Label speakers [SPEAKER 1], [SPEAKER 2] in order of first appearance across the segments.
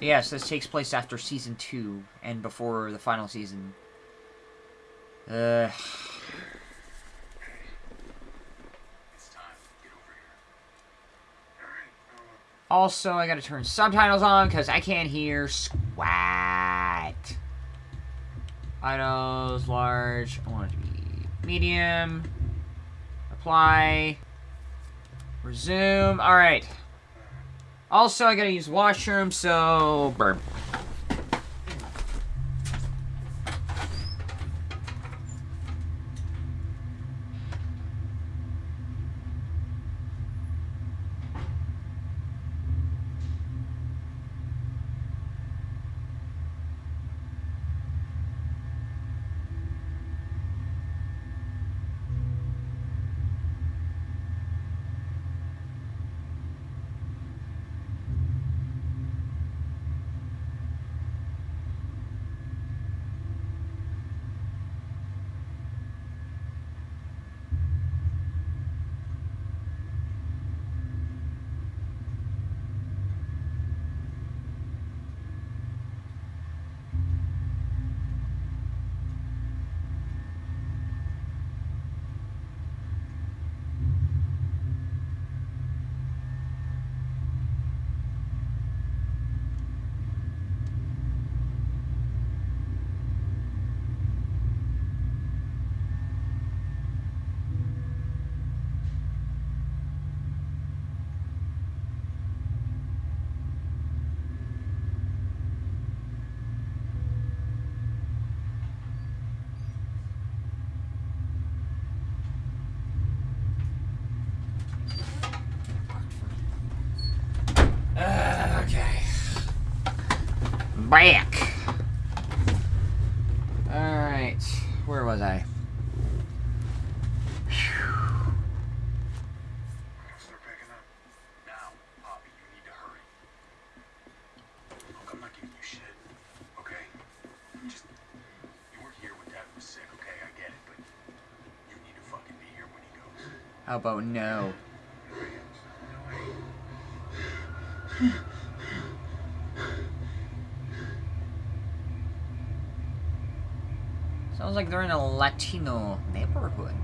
[SPEAKER 1] Yes, this takes place after season two and before the final season. Uh. Also, I gotta turn subtitles on because I can't hear squat. Idols, large. I want it to be medium. Apply. Resume. Alright. Also, I gotta use washroom, so... Burp. back. Alright, where was I?
[SPEAKER 2] Start packing up. Now, Poppy, you need to hurry. Look, I'm not giving you shit, okay? Just, you were here when Dad was sick, okay? I get it, but you need to fucking be here when he
[SPEAKER 1] about no? Sounds like they're in a Latino neighborhood.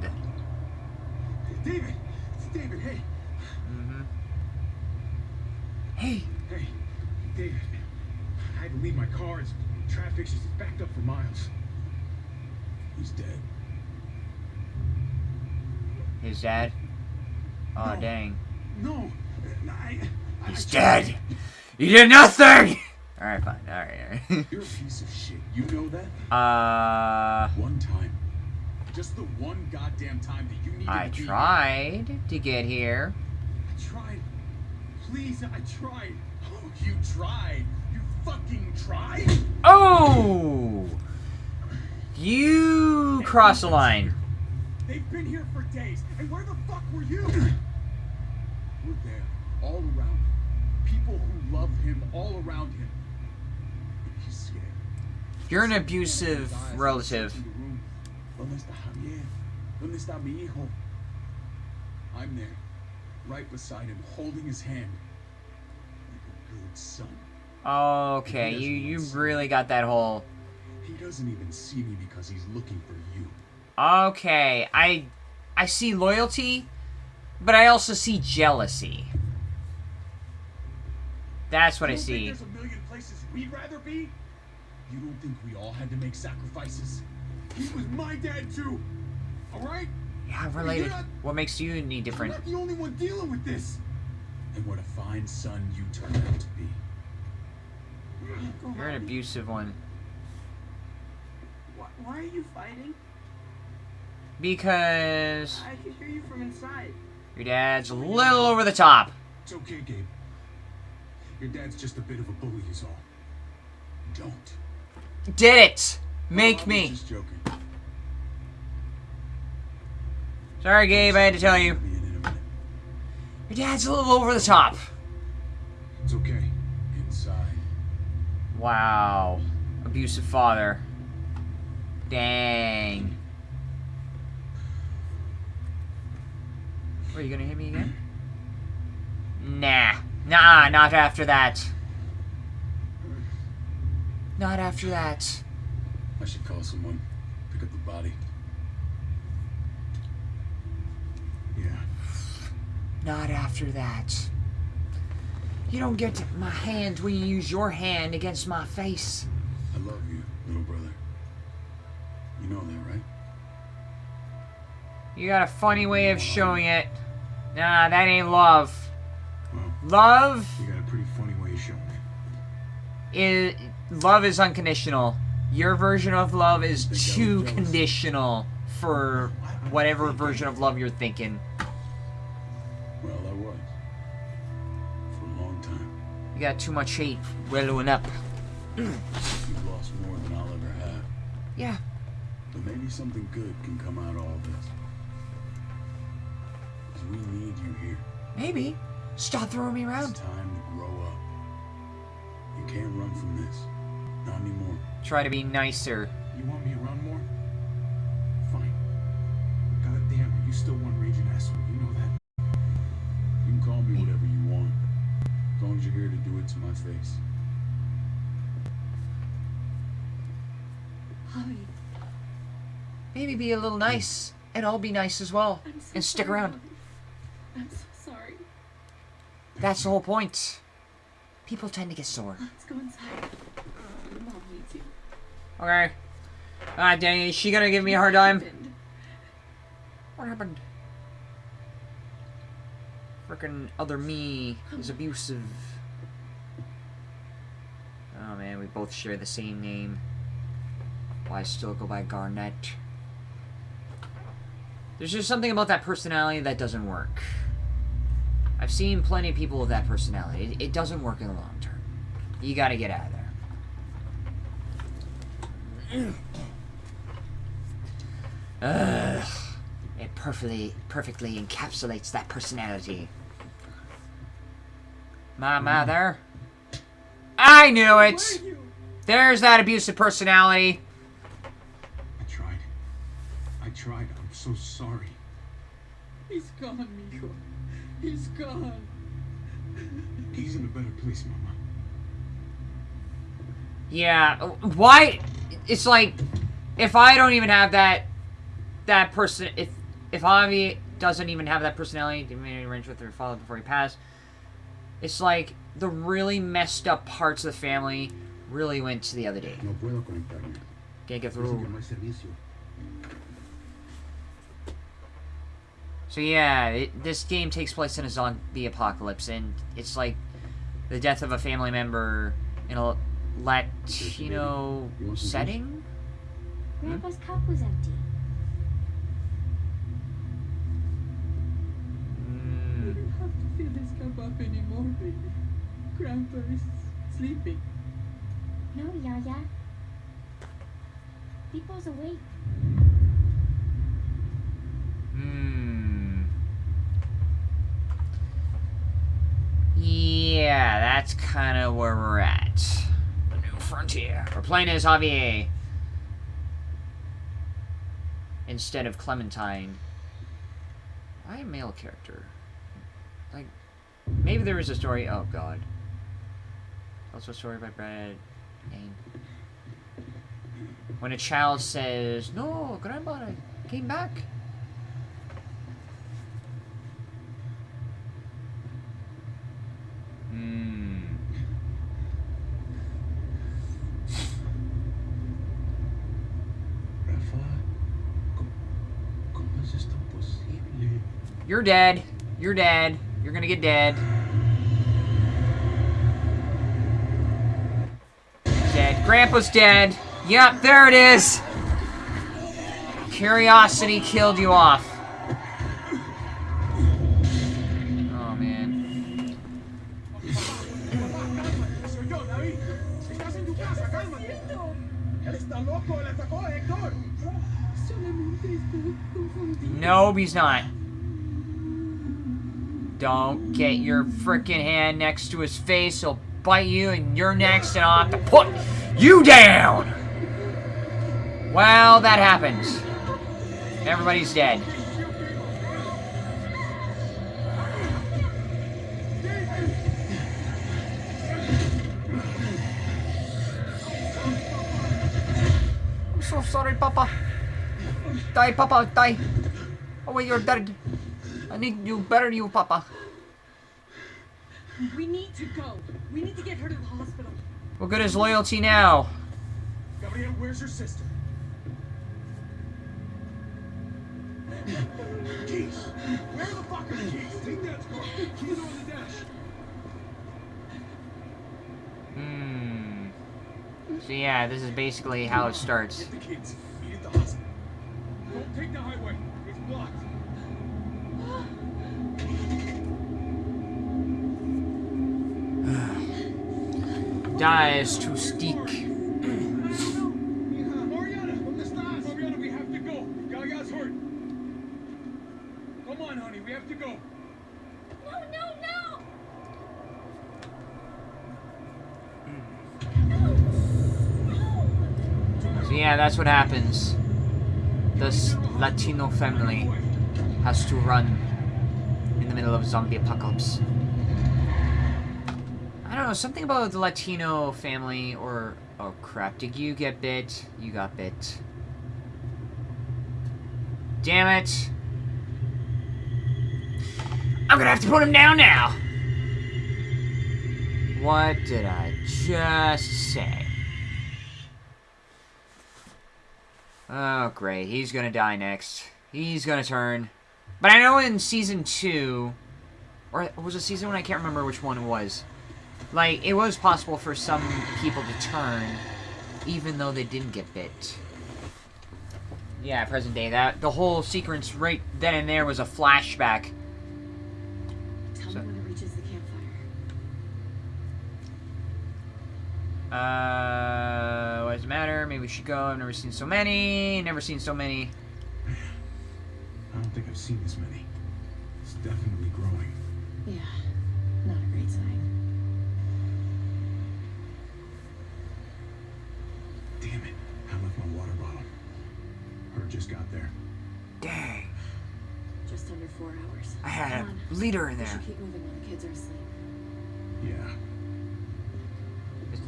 [SPEAKER 2] David! It's David, hey!
[SPEAKER 1] Mm-hmm. Hey!
[SPEAKER 2] Hey, David. I had to leave my car. It's traffic's just backed up for miles. He's dead.
[SPEAKER 1] His dad? Oh,
[SPEAKER 2] No.
[SPEAKER 1] dang.
[SPEAKER 2] No, I... I
[SPEAKER 1] He's
[SPEAKER 2] tried.
[SPEAKER 1] dead! He did nothing! Alright, fine. Alright, alright.
[SPEAKER 2] You're a piece of shit. You know that?
[SPEAKER 1] Uh...
[SPEAKER 2] One time. Just the one goddamn time that you needed
[SPEAKER 1] I
[SPEAKER 2] to be here.
[SPEAKER 1] tried to get here.
[SPEAKER 2] I tried. Please, I tried. Oh, you tried. You fucking tried.
[SPEAKER 1] Oh! You crossed the line.
[SPEAKER 2] They've been here for days, and where the fuck were you? We're there, all around him. People who love him, all around him. But he's scared.
[SPEAKER 1] You're an abusive relative.
[SPEAKER 2] searching the room. ¿Dónde está Javier? ¿Dónde está mi hijo? I'm there, right beside him, holding his hand. Like a good son.
[SPEAKER 1] Okay, you you really got that whole.
[SPEAKER 2] He doesn't even see me because he's looking for you.
[SPEAKER 1] Okay, I I see loyalty, but I also see jealousy. That's what I
[SPEAKER 2] You don't think
[SPEAKER 1] see.
[SPEAKER 2] There's a million places we'd rather be. You don't think we all had to make sacrifices? He was my dad too. All right?
[SPEAKER 1] Yeah, related. What makes you any different?
[SPEAKER 2] not the only one dealing with this. And what a fine son you turned out to be.
[SPEAKER 1] You're an abusive one.
[SPEAKER 3] Why, why are you fighting?
[SPEAKER 1] Because
[SPEAKER 3] I can hear you from inside.
[SPEAKER 1] your dad's a little over the top.
[SPEAKER 2] It's okay, Gabe. Your dad's just a bit of a bully, is all. Don't.
[SPEAKER 1] Did it! Make
[SPEAKER 2] I was
[SPEAKER 1] me.
[SPEAKER 2] Just joking.
[SPEAKER 1] Sorry, Gabe, I had to tell you.
[SPEAKER 2] Be in in a minute.
[SPEAKER 1] Your dad's a little over the top.
[SPEAKER 2] It's okay. Inside.
[SPEAKER 1] Wow. Abusive father. Dang. Are you gonna hit me again? Nah. Nah, not after that. Not after that.
[SPEAKER 2] I should call someone. Pick up the body. Yeah.
[SPEAKER 1] Not after that. You don't get my hand when you use your hand against my face.
[SPEAKER 2] I love you, little brother. You know that, right?
[SPEAKER 1] You got a funny way of showing it. Nah, that ain't love.
[SPEAKER 2] Well,
[SPEAKER 1] Love
[SPEAKER 2] you got a pretty funny way of showing it.
[SPEAKER 1] is love is unconditional. Your version of love is
[SPEAKER 2] Think I was
[SPEAKER 1] too conditional for whatever version of love you're thinking.
[SPEAKER 2] Well, I was. For a long time.
[SPEAKER 1] You got too much hate wellowing up.
[SPEAKER 2] You've lost more than I'll ever have.
[SPEAKER 1] Yeah.
[SPEAKER 2] But maybe something good can come out of all this. Because we need you here.
[SPEAKER 1] Maybe. Stop throwing me around.
[SPEAKER 2] It's
[SPEAKER 1] around.
[SPEAKER 2] time to grow up. You can't run from this. Not anymore.
[SPEAKER 1] Try to be nicer.
[SPEAKER 2] You want me to run more? Fine. But goddamn, are you still one raging asshole? You know that? You can call me whatever you want. As long as you're here to do it to my face.
[SPEAKER 4] Javi,
[SPEAKER 1] Maybe be a little nice. And I'll be nice as well.
[SPEAKER 4] So
[SPEAKER 1] And stick
[SPEAKER 4] sorry,
[SPEAKER 1] around.
[SPEAKER 4] I'm so sorry.
[SPEAKER 1] That's the whole point. People tend to get sore.
[SPEAKER 4] Let's go inside. Mom needs you.
[SPEAKER 1] Okay. Ah, dang it. Is she gonna give me a hard time? What happened? Frickin' other me is abusive. Oh man, we both share the same name. Why still go by Garnett? There's just something about that personality that doesn't work. I've seen plenty of people with that personality. It, it doesn't work in the long term. You gotta get out of there. Ugh. It perfectly perfectly encapsulates that personality. My mm. mother. I knew it! There's that abusive personality.
[SPEAKER 2] I tried. I tried. I'm so sorry.
[SPEAKER 3] He's gone. He's gone.
[SPEAKER 2] He's in a better place, Mama.
[SPEAKER 1] Yeah, why? It's like, if I don't even have that, that person, if, if Javi doesn't even have that personality, didn't arrange with her father before he passed, it's like the really messed up parts of the family really went to the other day.
[SPEAKER 2] No puedo conectarme.
[SPEAKER 1] Can't get
[SPEAKER 2] que
[SPEAKER 1] through. So yeah, it, this game takes place in a zombie apocalypse, and it's like the death of a family member in a Latino
[SPEAKER 2] You want some juice?
[SPEAKER 1] setting.
[SPEAKER 5] Grandpa's cup was empty.
[SPEAKER 3] We
[SPEAKER 1] Mm,
[SPEAKER 3] don't have to fill this cup up anymore, baby. Grandpa is sleeping.
[SPEAKER 5] No, Yaya. People's awake.
[SPEAKER 1] Hmm. Yeah, that's kind of where we're at. The new frontier. We're playing as Javier. Instead of Clementine. Why a male character? Like, maybe there is a story. Oh, God. Also a story by Brad. When a child says, No, Grandma, came back. Hmm. You're dead. You're dead. You're gonna get dead. Dead. Grandpa's dead. Yep, there it is. Curiosity killed you off. Nope, he's not. Don't get your frickin' hand next to his face. He'll bite you, and you're next, and I'll have to put you down. Well, that happens. Everybody's dead. I'm so sorry, Papa. Die, Papa, die. Oh, wait, you're dead. I need you bury you, Papa.
[SPEAKER 4] We need to go. We need to get her to the hospital.
[SPEAKER 1] What good is loyalty now?
[SPEAKER 2] Gabriel, where's your sister? Keys! Where the fuck are the keys? Take that car. Keys are on the dash.
[SPEAKER 1] Hmm. So yeah, this is basically how it starts.
[SPEAKER 2] Get the kids. Meet at the hospital. Don't take the highway. It's blocked.
[SPEAKER 1] Dies to steak.
[SPEAKER 2] Mariana, ¿dónde estás? Mariana, we have to go. Gaga's hurt. Come on, honey, we have to go.
[SPEAKER 5] No, no, no!
[SPEAKER 1] So yeah, that's what happens. This Latino family has to run in the middle of zombie apocalypse. I don't know, something about the Latino family or... Oh crap, did you get bit? You got bit. Damn it! I'm gonna have to put him down now! What did I just say? Oh, great. He's gonna die next. He's gonna turn. But I know in Season 2... Or was it Season 1? I can't remember which one it was. Like, it was possible for some people to turn, even though they didn't get bit. Yeah, present day. That The whole sequence right then and there was a flashback. Uh, what does it matter? Maybe we should go. I've never seen so many. Never seen so many.
[SPEAKER 2] I don't think I've seen this many. It's definitely growing.
[SPEAKER 4] Yeah, not a great sign.
[SPEAKER 2] Damn it. I left my water bottle. Her just got there.
[SPEAKER 1] Dang.
[SPEAKER 4] Just under four hours.
[SPEAKER 1] I had
[SPEAKER 4] Come
[SPEAKER 1] a
[SPEAKER 4] on.
[SPEAKER 1] leader in
[SPEAKER 4] We
[SPEAKER 1] there.
[SPEAKER 4] should keep moving while the kids are asleep.
[SPEAKER 2] Yeah.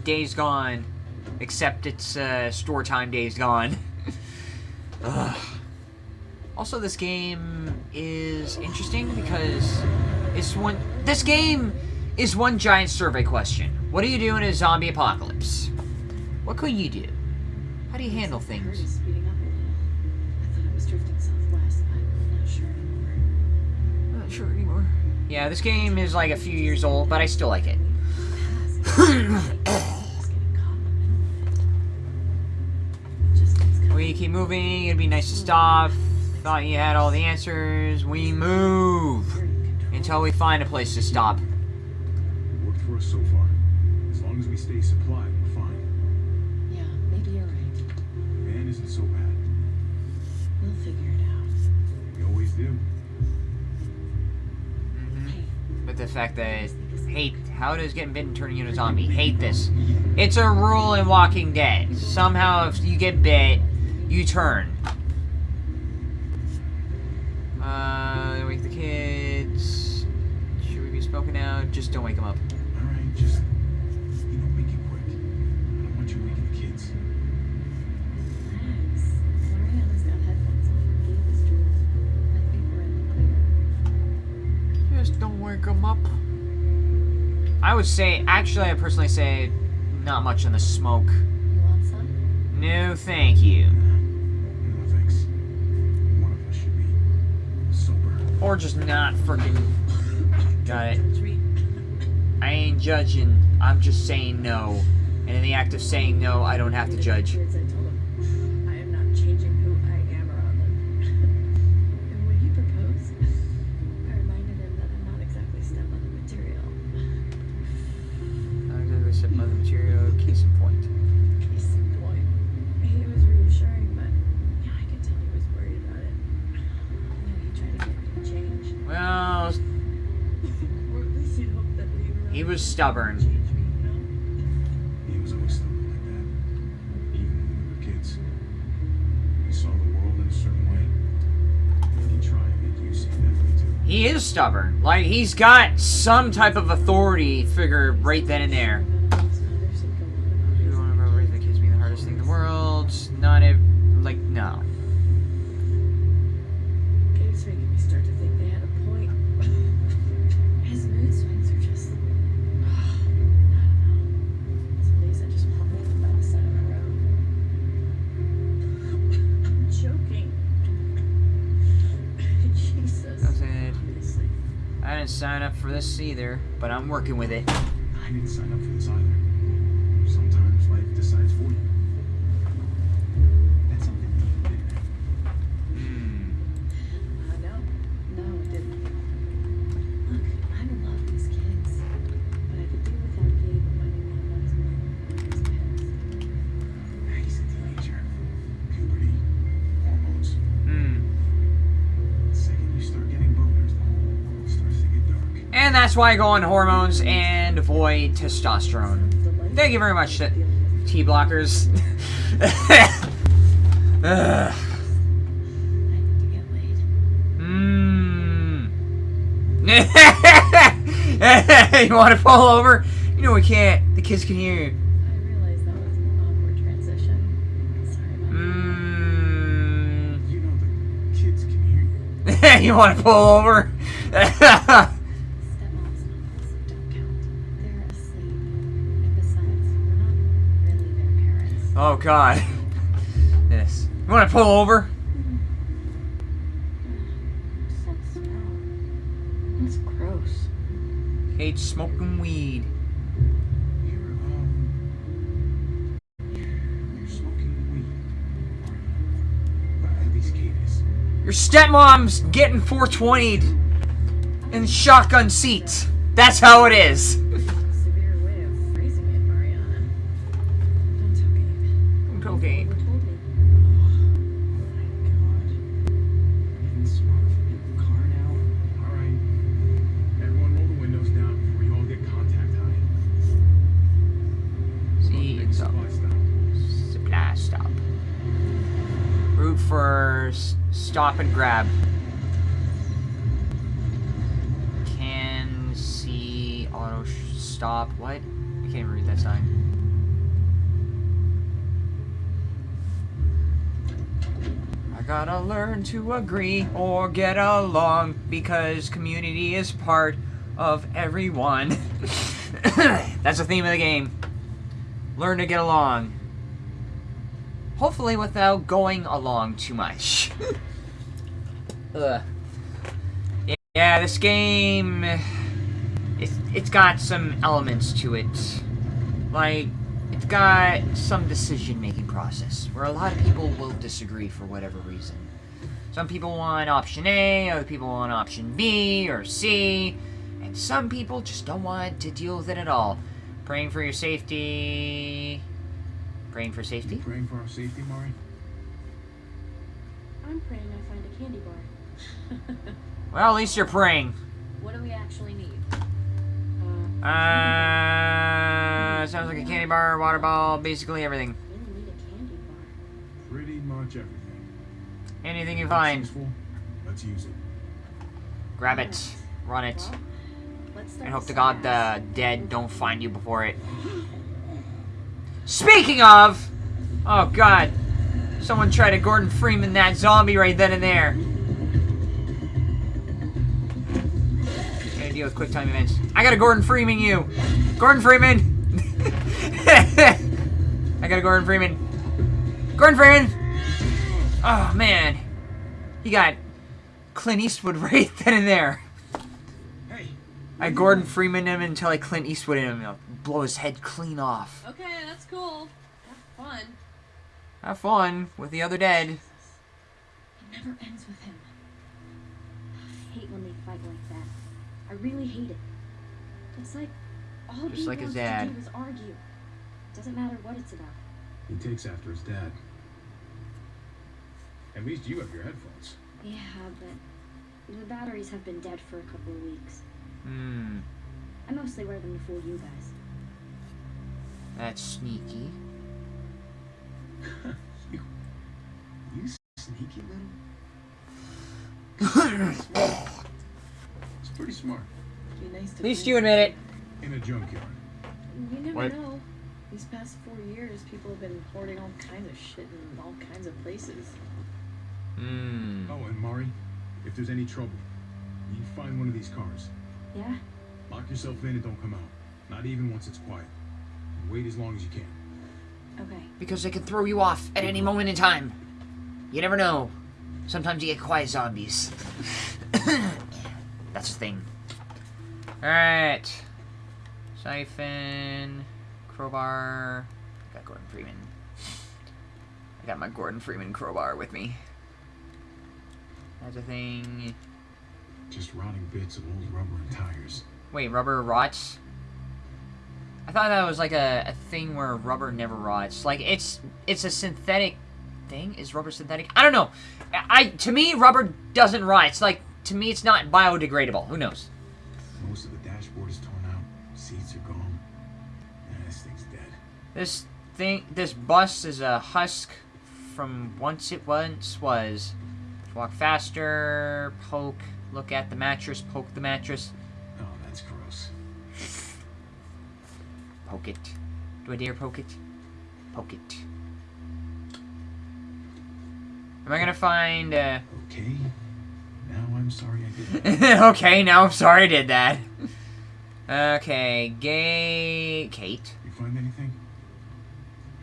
[SPEAKER 1] Days gone. Except it's uh, store time days gone. Ugh. Also, this game is interesting because it's one. This game is one giant survey question. What do you do in a zombie apocalypse? What could you do? How do you handle
[SPEAKER 4] Looks like the herd
[SPEAKER 1] things?
[SPEAKER 4] is speeding up a little. I thought it was drifting southwest, but I'm not sure anymore.
[SPEAKER 1] Not sure anymore. Yeah, this game is like a few years old, but I still like it. keep moving. It'd be nice to stop. Thought you had all the answers. We move
[SPEAKER 4] You're in control.
[SPEAKER 1] until we find a place to stop.
[SPEAKER 2] It worked for us so far. As long as we stay supplied, we're fine.
[SPEAKER 4] Yeah, maybe you're right.
[SPEAKER 2] The van isn't so bad.
[SPEAKER 4] We'll figure it out.
[SPEAKER 2] We always do. Mm-hmm.
[SPEAKER 4] Hey,
[SPEAKER 1] But the fact that hate how does getting bitten turn you into a zombie? Hate this. It's a rule in Walking Dead. Somehow, if you get bit, you turn. Uh, wake the kids. Should we be spoken out? Just don't wake them up.
[SPEAKER 2] All right, just you know, make it quick. I don't want you waking the kids.
[SPEAKER 4] Max. Mariana's got headphones on. Game is drooling. I think we're in the clear.
[SPEAKER 1] Just don't wake them up. I would say, actually, I personally say, not much in the smoke.
[SPEAKER 4] You want some?
[SPEAKER 1] No, thank you. Or just not freaking. Got it. I ain't judging. I'm just saying no. And in the act of saying no, I don't have to judge. Stubborn.
[SPEAKER 4] change me, you know?
[SPEAKER 2] He was always stubborn like that. Even when we were kids. He saw the world in a certain way. And he'd try and make you see that way too.
[SPEAKER 1] He is stubborn. Like, he's got some type of authority figure right then and there.
[SPEAKER 4] Most mothers would go on about
[SPEAKER 1] You
[SPEAKER 4] raising
[SPEAKER 1] want to raising the kids being the hardest thing in the world. Not ev- sign up for this either, but I'm working with it.
[SPEAKER 2] I didn't sign up for this either. That's
[SPEAKER 1] why I go on hormones and avoid testosterone. Thank you very much, T T blockers. Ugh.
[SPEAKER 4] I need to get laid.
[SPEAKER 1] Mmm. you want to fall over? You know we can't. The kids can hear you.
[SPEAKER 4] I realized that was an awkward transition. Sorry about
[SPEAKER 1] Mmm.
[SPEAKER 2] The kids can hear you.
[SPEAKER 1] you want to pull over? God. This. You want to pull over?
[SPEAKER 4] What's that smell? That's gross.
[SPEAKER 1] Hate smoking weed.
[SPEAKER 2] You're, um. You're smoking weed. Aren't you? But at least Kate is.
[SPEAKER 1] Your stepmom's getting 420'd in shotgun seats. That's how it is. Agree or get along because community is part of everyone. That's the theme of the game. Learn to get along. Hopefully without going along too much. Ugh. Yeah, this game it's it's got some elements to it. Like it's got some decision making process where a lot of people will disagree for whatever reason. Some people want option A, other people want option B or C, and some people just don't want to deal with it at all. Praying for your safety. Praying for safety?
[SPEAKER 2] Praying for our safety, Mari?
[SPEAKER 4] I'm praying I find a candy bar.
[SPEAKER 1] Well, at least you're praying.
[SPEAKER 4] what do we actually need? Uh,
[SPEAKER 1] Uh, sounds like a candy bar, water ball, basically everything. Anything you find.
[SPEAKER 2] Let's use it.
[SPEAKER 1] grab it, run it,
[SPEAKER 4] Well,
[SPEAKER 1] and hope to God the dead don't find you before it. Speaking of, oh God, someone tried to Gordon Freeman that zombie right then and there. Gotta deal with quick time events. I gotta Gordon Freeman you, Gordon Freeman. I gotta Gordon Freeman. Gordon Freeman. Oh man, he got Clint Eastwood right then and there.
[SPEAKER 2] Hey!
[SPEAKER 1] I Gordon Freeman him until I Clint Eastwood him. I'll blow his head clean off.
[SPEAKER 4] Okay, that's cool. Have fun.
[SPEAKER 1] Have fun with the other dead.
[SPEAKER 4] It never ends with him. I hate when they fight like that. I really hate it. It's like all
[SPEAKER 1] Just
[SPEAKER 4] he
[SPEAKER 1] like his
[SPEAKER 4] wants
[SPEAKER 1] dad.
[SPEAKER 4] to do is argue. Doesn't matter what it's about.
[SPEAKER 2] He takes after his dad. At least you have your headphones.
[SPEAKER 4] Yeah, but the batteries have been dead for a couple of weeks.
[SPEAKER 1] Hmm,
[SPEAKER 4] I mostly wear them to fool you guys.
[SPEAKER 1] that's sneaky.
[SPEAKER 2] you. You sneaky little. It's pretty smart.
[SPEAKER 4] Be nice to
[SPEAKER 1] At least you admit it.
[SPEAKER 2] In a junkyard.
[SPEAKER 4] You never
[SPEAKER 1] What?
[SPEAKER 4] know. These past four years, people have been hoarding all kinds of shit in all kinds of places.
[SPEAKER 1] Hmm.
[SPEAKER 2] Oh, and Mari, if there's any trouble, you find one of these cars.
[SPEAKER 4] Yeah?
[SPEAKER 2] Lock yourself in and don't come out. Not even once it's quiet. And wait as long as you can.
[SPEAKER 4] Okay.
[SPEAKER 1] Because they can throw you off at any moment in time. You never know. Sometimes you get quiet zombies. That's the thing. Alright. Siphon. Crowbar. I got Gordon Freeman. I got my Gordon Freeman crowbar with me. That's a thing.
[SPEAKER 2] Just rotting bits of old rubber and tires.
[SPEAKER 1] Wait, rubber rots? I thought that was like a, a thing where rubber never rots. Like it's it's a synthetic thing. Is rubber synthetic? I don't know. I to me rubber doesn't rot. It's like to me it's not biodegradable. Who knows?
[SPEAKER 2] Most of the dashboard is torn out. Seats are gone. Yeah, this thing's dead.
[SPEAKER 1] This thing this bus is a husk from once it once was. Walk faster, poke, look at the mattress, poke the mattress,
[SPEAKER 2] Oh, that's gross.
[SPEAKER 1] poke it. Do I dare poke it? Poke it. Am I gonna find uh
[SPEAKER 2] Okay. Now I'm sorry I did that.
[SPEAKER 1] okay, now I'm sorry I did that. Okay, gay Kate.
[SPEAKER 2] you find anything?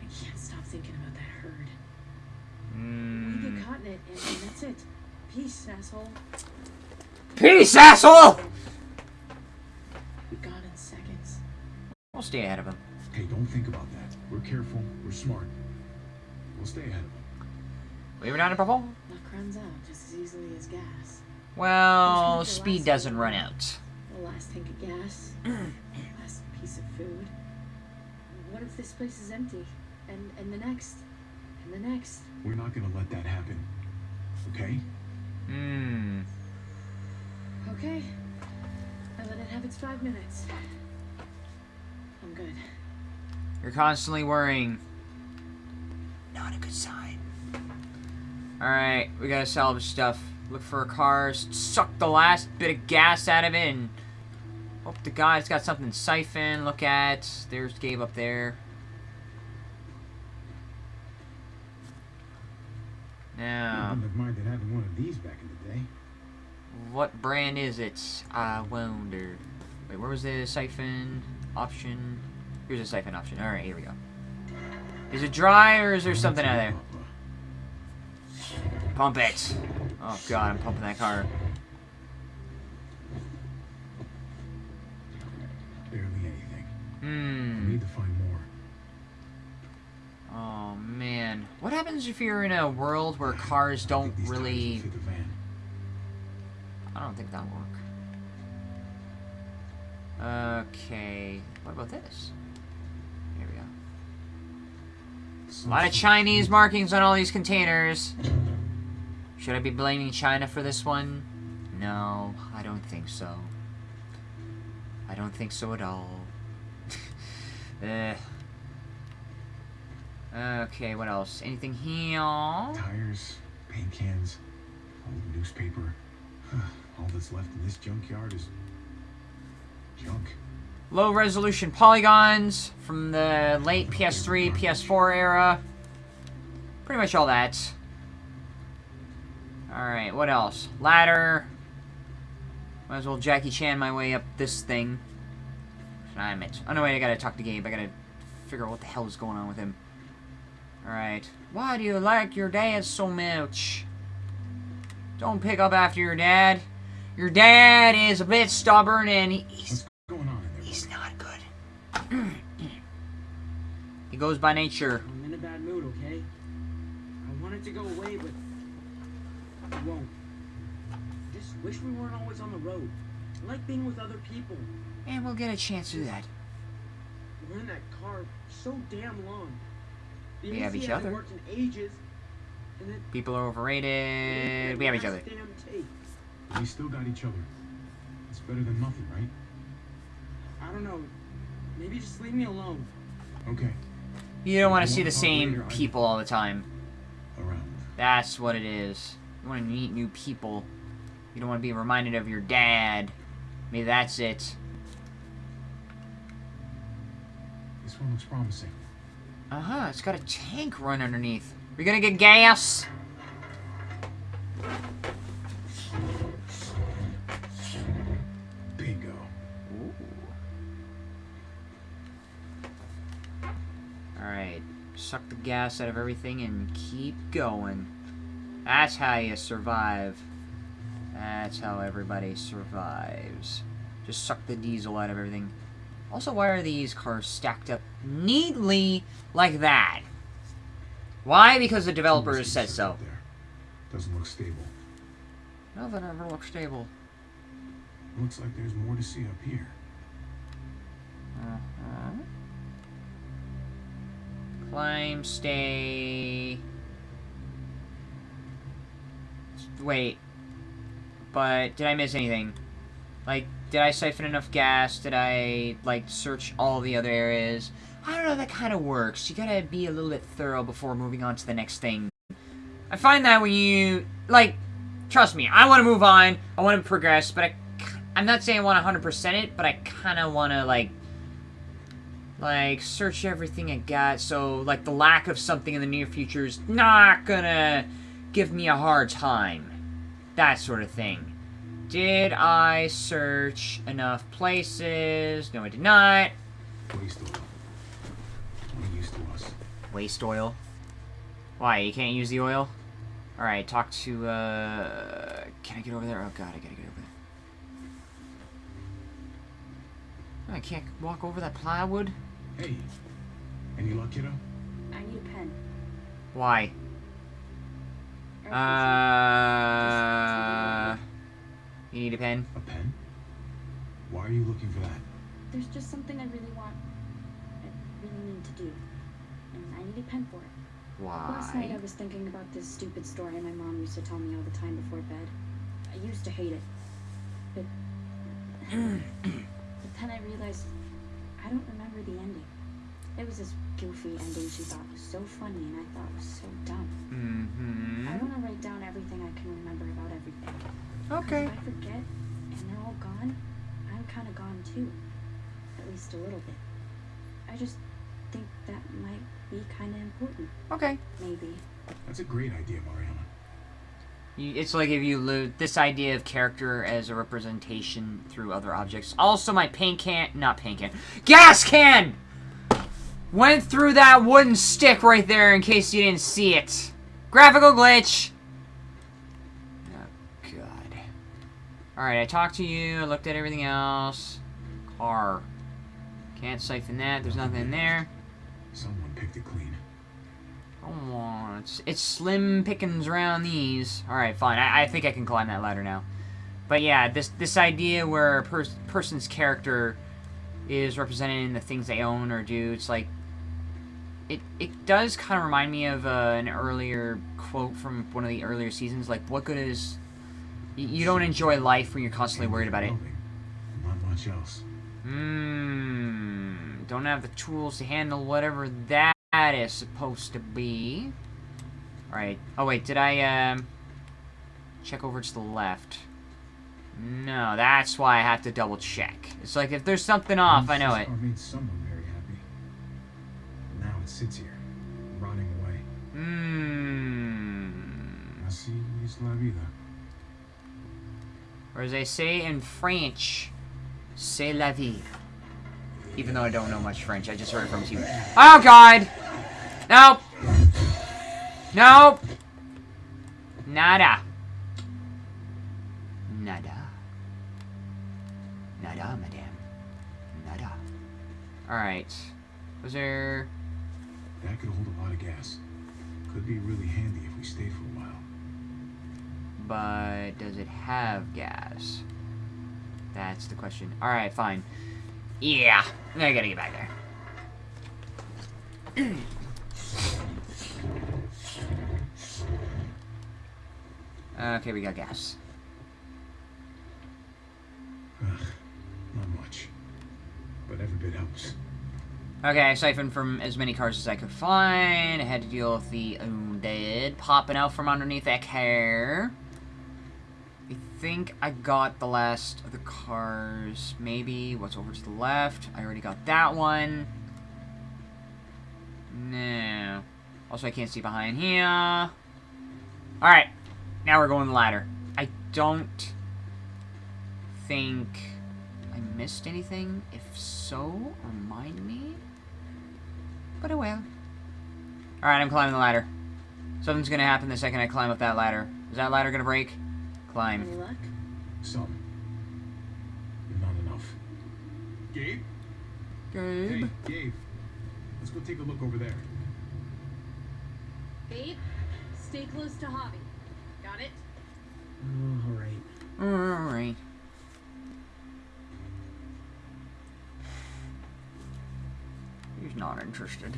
[SPEAKER 4] I can't stop thinking about that herd. We
[SPEAKER 1] Mm.
[SPEAKER 4] get caught in it, and, and that's it. Peace, asshole.
[SPEAKER 1] Peace, asshole!
[SPEAKER 4] We gone in seconds.
[SPEAKER 1] We'll stay ahead of him.
[SPEAKER 2] Hey, don't think about that. We're careful. We're smart. We'll stay ahead of them.
[SPEAKER 1] We were down in purple?
[SPEAKER 4] Luck runs out just as easily as gas.
[SPEAKER 1] Well, speed doesn't
[SPEAKER 4] so
[SPEAKER 1] run out.
[SPEAKER 4] The last tank of gas. last piece of food. What if this place is empty? And and the next? And the next?
[SPEAKER 2] We're not gonna let that happen. Okay?
[SPEAKER 1] Hmm.
[SPEAKER 4] Okay. I let it have its five minutes. I'm good.
[SPEAKER 1] You're constantly worrying. Not a good sign. Alright, we gotta salvage stuff. Look for cars. Suck the last bit of gas out of it and hope the guy's got something to siphon. Look at. There's Gabe up there.
[SPEAKER 2] I wouldn't have minded having one of these back in the day.
[SPEAKER 1] what brand is it? I wonder. Wait, where was the siphon option? Here's a siphon option. Alright, here we go. Is it dry or is there something out there? Pump it. Oh god, I'm pumping that car.
[SPEAKER 2] Barely anything.
[SPEAKER 1] Hmm.
[SPEAKER 2] need to find more.
[SPEAKER 1] Oh man. What happens if you're in a world where cars don't
[SPEAKER 2] think these tires will
[SPEAKER 1] really...
[SPEAKER 2] fit the van.
[SPEAKER 1] I don't think that'll work. Okay. What about this? Here we go. A lot of Chinese markings on all these containers. Should I be blaming China for this one? No, I don't think so. I don't think so at all. Eh. Okay, what else? Anything here?
[SPEAKER 2] Tires, paint cans, old newspaper. All that's left in this junkyard is junk.
[SPEAKER 1] Low resolution polygons from the late PS3, PS4 era. Pretty much all that. Alright, what else? Ladder. Might as well Jackie Chan my way up this thing. I'm it. Oh no, wait, I gotta talk to Gabe. I gotta figure out what the hell is going on with him. Alright. Why do you like your dad so much? Don't pick up after your dad. Your dad is a bit stubborn and he, he's
[SPEAKER 2] What's going on in there?
[SPEAKER 1] He's not good. he goes by nature.
[SPEAKER 3] I'm in a bad mood, okay? I want it to go away, but it won't. Just wish we weren't always on the road. I like being with other people.
[SPEAKER 1] And we'll get a chance to do that.
[SPEAKER 3] We're in that car so damn long. The
[SPEAKER 1] We have each other.
[SPEAKER 3] ages.
[SPEAKER 1] People are overrated. We have each other.
[SPEAKER 3] Last Damn tape.
[SPEAKER 2] We still got each other. It's better than nothing, right?
[SPEAKER 3] I don't know. Maybe just leave me alone.
[SPEAKER 2] Okay.
[SPEAKER 1] You don't want to see the same people all the time.
[SPEAKER 2] Around.
[SPEAKER 1] That's what it is. You want to meet new people. You don't want to be reminded of your dad. Maybe that's it.
[SPEAKER 2] This This one looks promising.
[SPEAKER 1] Uh-huh, it's got a tank run underneath. We're gonna get gas?
[SPEAKER 2] Bingo.
[SPEAKER 1] Alright, suck the gas out of everything and keep going. That's how you survive. That's how everybody survives. Just suck the diesel out of everything. Also, why are these cars stacked up neatly like that? Why? Because the developers said so.
[SPEAKER 2] There. Doesn't look stable.
[SPEAKER 1] Nothing ever looks stable.
[SPEAKER 2] Looks like there's more to see up here.
[SPEAKER 1] Uh-huh. Climb, stay. Wait. But did I miss anything? Like, did I siphon enough gas? Did I, like, search all the other areas? I don't know, that kind of works. You gotta be a little bit thorough before moving on to the next thing. I find that when you, like, trust me, I want to move on, I want to progress, but I, I'm not saying I want to 100% it, but I kind of want to, like, like, search everything I got, so, like, the lack of something in the near future is not gonna give me a hard time. That sort of thing. Did I search enough places? No, I did not.
[SPEAKER 2] Waste oil. What use to us?
[SPEAKER 1] Waste oil. Why, you can't use the oil? Alright, talk to, uh... Can I get over there? Oh god, I gotta get over there. I can't walk over that plywood?
[SPEAKER 2] Hey. Any luck, kiddo?
[SPEAKER 4] I need a pen.
[SPEAKER 1] Why?
[SPEAKER 4] Or
[SPEAKER 1] Uh... You need a pen?
[SPEAKER 2] A pen? Why are you looking for that?
[SPEAKER 4] There's just something I really want. I really need to do. And I need a pen for it. Why? Last night I was thinking about this stupid story my mom used to tell me all the time before bed. I used to hate it. But, but then I realized I don't remember the ending. It was this goofy ending she thought was so funny and I thought was so dumb. I
[SPEAKER 1] Mm-hmm.
[SPEAKER 4] want to write down everything I can remember about everything. 'Cause
[SPEAKER 1] Okay.
[SPEAKER 4] If I forget and they're all gone, I'm kind of gone too. At least a little bit. I just think that might be kind of important.
[SPEAKER 1] Okay.
[SPEAKER 4] Maybe.
[SPEAKER 2] That's a great idea, Mariana.
[SPEAKER 1] You, it's like if you lose this idea of character as a representation through other objects. Also, my paint can, not paint can, gas can went through that wooden stick right there. In case you didn't see it, graphical glitch. Oh God. All right, I talked to you. I looked at everything else. Car. Can't siphon that. There's nothing in there.
[SPEAKER 2] Someone picked it clean.
[SPEAKER 1] Come on, it's, it's slim pickings around these. Alright, fine. I, I think I can climb that ladder now. But yeah, this this idea where a pers person's character is represented in the things they own or do, it's like... It, it does kind of remind me of uh, an earlier quote from one of the earlier seasons, like, what good is... You, don't enjoy life when you're constantly worried about it.
[SPEAKER 2] Not much else.
[SPEAKER 1] Mmm. Don't have the tools to handle whatever that is supposed to be. Alright. Oh, wait. Did I, um... Check over to the left? No, that's why I have to double check. It's like, if there's something off, I know it.
[SPEAKER 2] made someone very happy. Now it sits here, rotting away.
[SPEAKER 1] Mmm.
[SPEAKER 2] Así es la vida.
[SPEAKER 1] Or as they say in French, c'est la vie. Even though I don't know much French, I just heard it from you. Oh god! Nope! Nope! Nada. Nada. Nada, madame. Nada. Alright. Was there...
[SPEAKER 2] That could hold a lot of gas. Could be really handy if we stayed for.
[SPEAKER 1] But does it have gas? That's the question. Alright, fine. Yeah, I gotta get back there. okay, we got gas.
[SPEAKER 2] Ugh, not much. But every bit helps.
[SPEAKER 1] Okay, I siphoned from as many cars as I could find. I had to deal with the undead popping out from underneath that car. I think I got the last of the cars. Maybe. What's over to the left? I already got that one. No. Also, I can't see behind here. Alright. Now we're going the ladder. I don't think I missed anything. If so, remind me. But oh I will. Alright, I'm climbing the ladder. Something's gonna happen the second I climb up that ladder. Is that ladder gonna break? Climb.
[SPEAKER 4] Any luck?
[SPEAKER 2] Some. But not enough. Gabe?
[SPEAKER 1] Gabe.
[SPEAKER 2] Hey, Gabe. Let's go take a look over there.
[SPEAKER 5] Gabe, stay close to Javi. Got it?
[SPEAKER 3] Oh, all right.
[SPEAKER 1] Alright. He's not interested.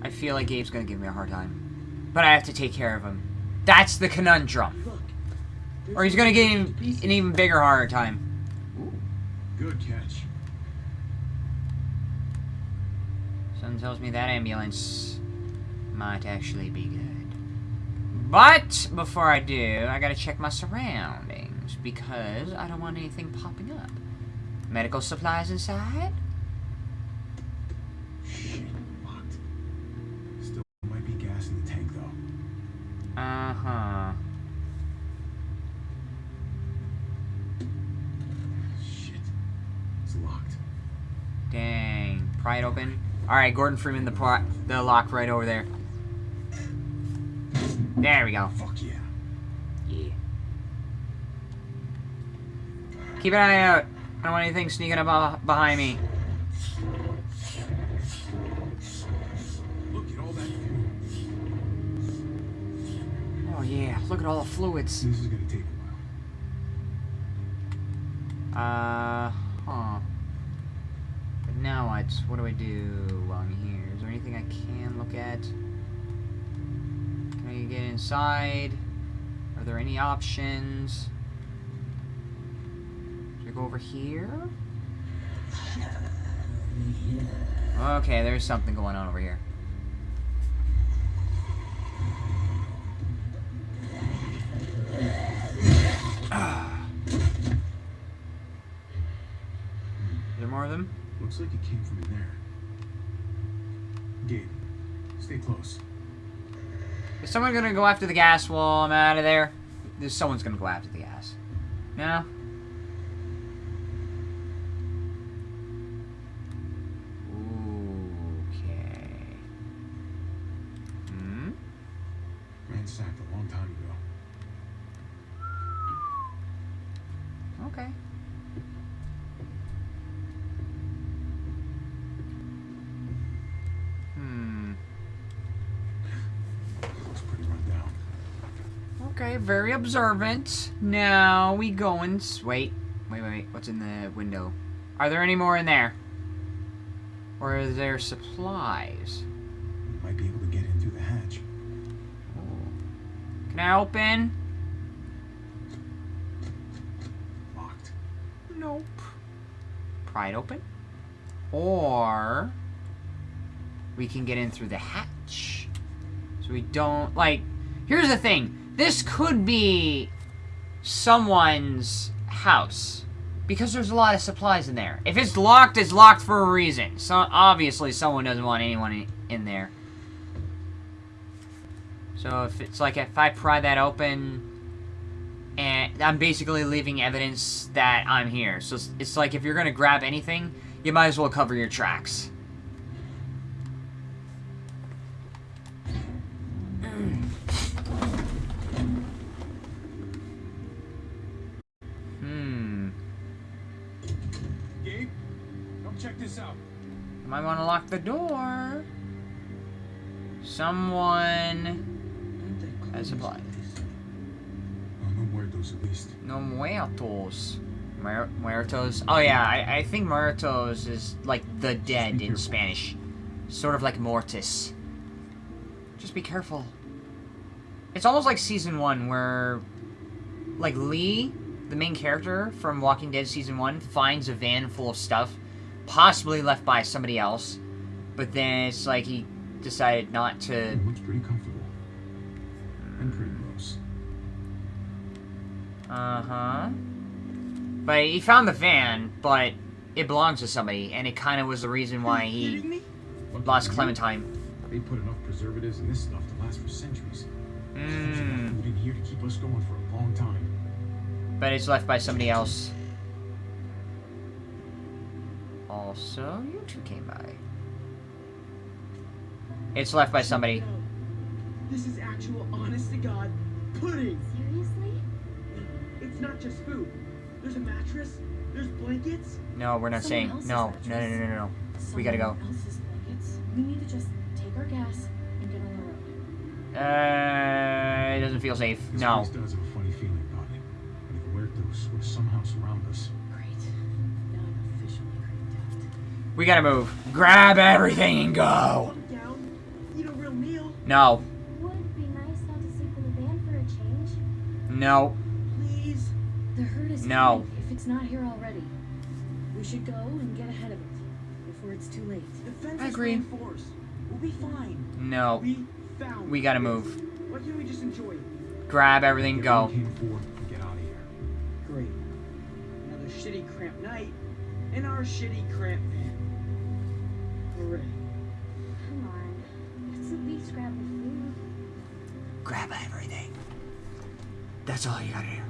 [SPEAKER 1] I feel like Gabe's gonna give me a hard time. But I have to take care of him. That's the conundrum. Or he's get him
[SPEAKER 3] in the pieces.
[SPEAKER 1] an even bigger hard time.
[SPEAKER 2] Good catch.
[SPEAKER 1] Something tells me that ambulance might actually be good. But before I do, I gotta check my surroundings because I don't want anything popping up. Medical supplies inside?
[SPEAKER 2] Shit, locked. Still might be gas in the tank though.
[SPEAKER 1] Uh huh.
[SPEAKER 2] Shit. It's locked.
[SPEAKER 1] It open. Alright, Gordon Freeman, the, pri- the lock right over there. There we go.
[SPEAKER 2] Fuck yeah.
[SPEAKER 1] Yeah. Keep an eye out. I don't want anything sneaking up behind me.
[SPEAKER 2] Look at all that.
[SPEAKER 1] Oh yeah, look at all the fluids.
[SPEAKER 2] This is gonna take a while.
[SPEAKER 1] Uh. What do I do while I'm here? Is there anything I can look at? Can I get inside? Are there any options? Should I go over here? Okay, there's something going on over here. Is there more of them?
[SPEAKER 2] Like it came from in there. Gabe, stay close.
[SPEAKER 1] Is someone gonna go after the gas while I'm out of there? There's someone's gonna go after the gas. No? Okay. Hmm?
[SPEAKER 2] Ransacked a long time ago.
[SPEAKER 1] Okay. Hmm.
[SPEAKER 2] Looks pretty run down.
[SPEAKER 1] Okay, very observant. Now we going. Wait, wait, wait, wait. What's in the window? Are there any more in there? Or are there supplies?
[SPEAKER 2] Might be able to get in through the hatch.
[SPEAKER 1] Can I open?
[SPEAKER 2] Locked.
[SPEAKER 1] Nope. Pry it open. Or we can get in through the hatch. So we don't like here's the thing. This could be someone's house. Because there's a lot of supplies in there. If it's locked, it's locked for a reason. So obviously someone doesn't want anyone in- there. So if it's like if I pry that open and I'm basically leaving evidence that I'm here. So it's, it's like if you're gonna grab anything, you might as well cover your tracks. Lock the door. Someone has supplies.
[SPEAKER 2] Oh, no muertos at least.
[SPEAKER 1] No muertos. Muer- muertos. Oh yeah, I, I think muertos is like the dead in. Spanish. Sort of like mortis. Just be careful. It's almost like season one where like Lee, the main character from Walking Dead season one, finds a van full of stuff, possibly left by somebody else, but then it's like he decided not to
[SPEAKER 2] It looks pretty comfortable. And pretty gross.
[SPEAKER 1] Uh huh. But he found the van, but it belongs to somebody, and it kind of was the reason why he.
[SPEAKER 3] kidding me?
[SPEAKER 2] Lucky
[SPEAKER 1] Lost Clementine.
[SPEAKER 2] They put enough preservatives in this stuff to last for centuries.
[SPEAKER 1] Mmm.
[SPEAKER 2] food in here to keep us going for a long time.
[SPEAKER 1] But it's left by somebody else. Also, you two came by. It's left by somebody.
[SPEAKER 3] This is actual, honest to God, pudding.
[SPEAKER 5] Seriously?
[SPEAKER 3] It's not just food. There's a mattress. There's blankets.
[SPEAKER 1] No, we're not
[SPEAKER 4] Someone
[SPEAKER 1] saying.
[SPEAKER 4] else's
[SPEAKER 1] No, no, no, no, no, no. We gotta go.
[SPEAKER 4] Else's blankets. We need to just take our gas and get on the road.
[SPEAKER 1] Uh, it doesn't feel safe.
[SPEAKER 2] This
[SPEAKER 1] No. We gotta move. Grab everything and go.
[SPEAKER 3] Calm down. Eat a real meal.
[SPEAKER 1] No.
[SPEAKER 5] Would be nice not to sleep in the van for a change?
[SPEAKER 1] No.
[SPEAKER 3] Please.
[SPEAKER 4] The herd is
[SPEAKER 1] No.
[SPEAKER 4] coming, if it's not here already. We should go and get ahead of it before it's too late.
[SPEAKER 3] The fence
[SPEAKER 1] I
[SPEAKER 3] is
[SPEAKER 1] agree.
[SPEAKER 3] reinforced. We'll be fine.
[SPEAKER 1] No.
[SPEAKER 3] We found.
[SPEAKER 1] We gotta move.
[SPEAKER 3] Why can't we just enjoy it?
[SPEAKER 1] Grab everything,
[SPEAKER 2] Get
[SPEAKER 1] go.
[SPEAKER 2] what we came for and get out of here.
[SPEAKER 3] Great. Another shitty cramped night in our shitty cramped van.
[SPEAKER 5] Come on. Let's at least grab the food.
[SPEAKER 1] Grab everything. That's all you gotta do.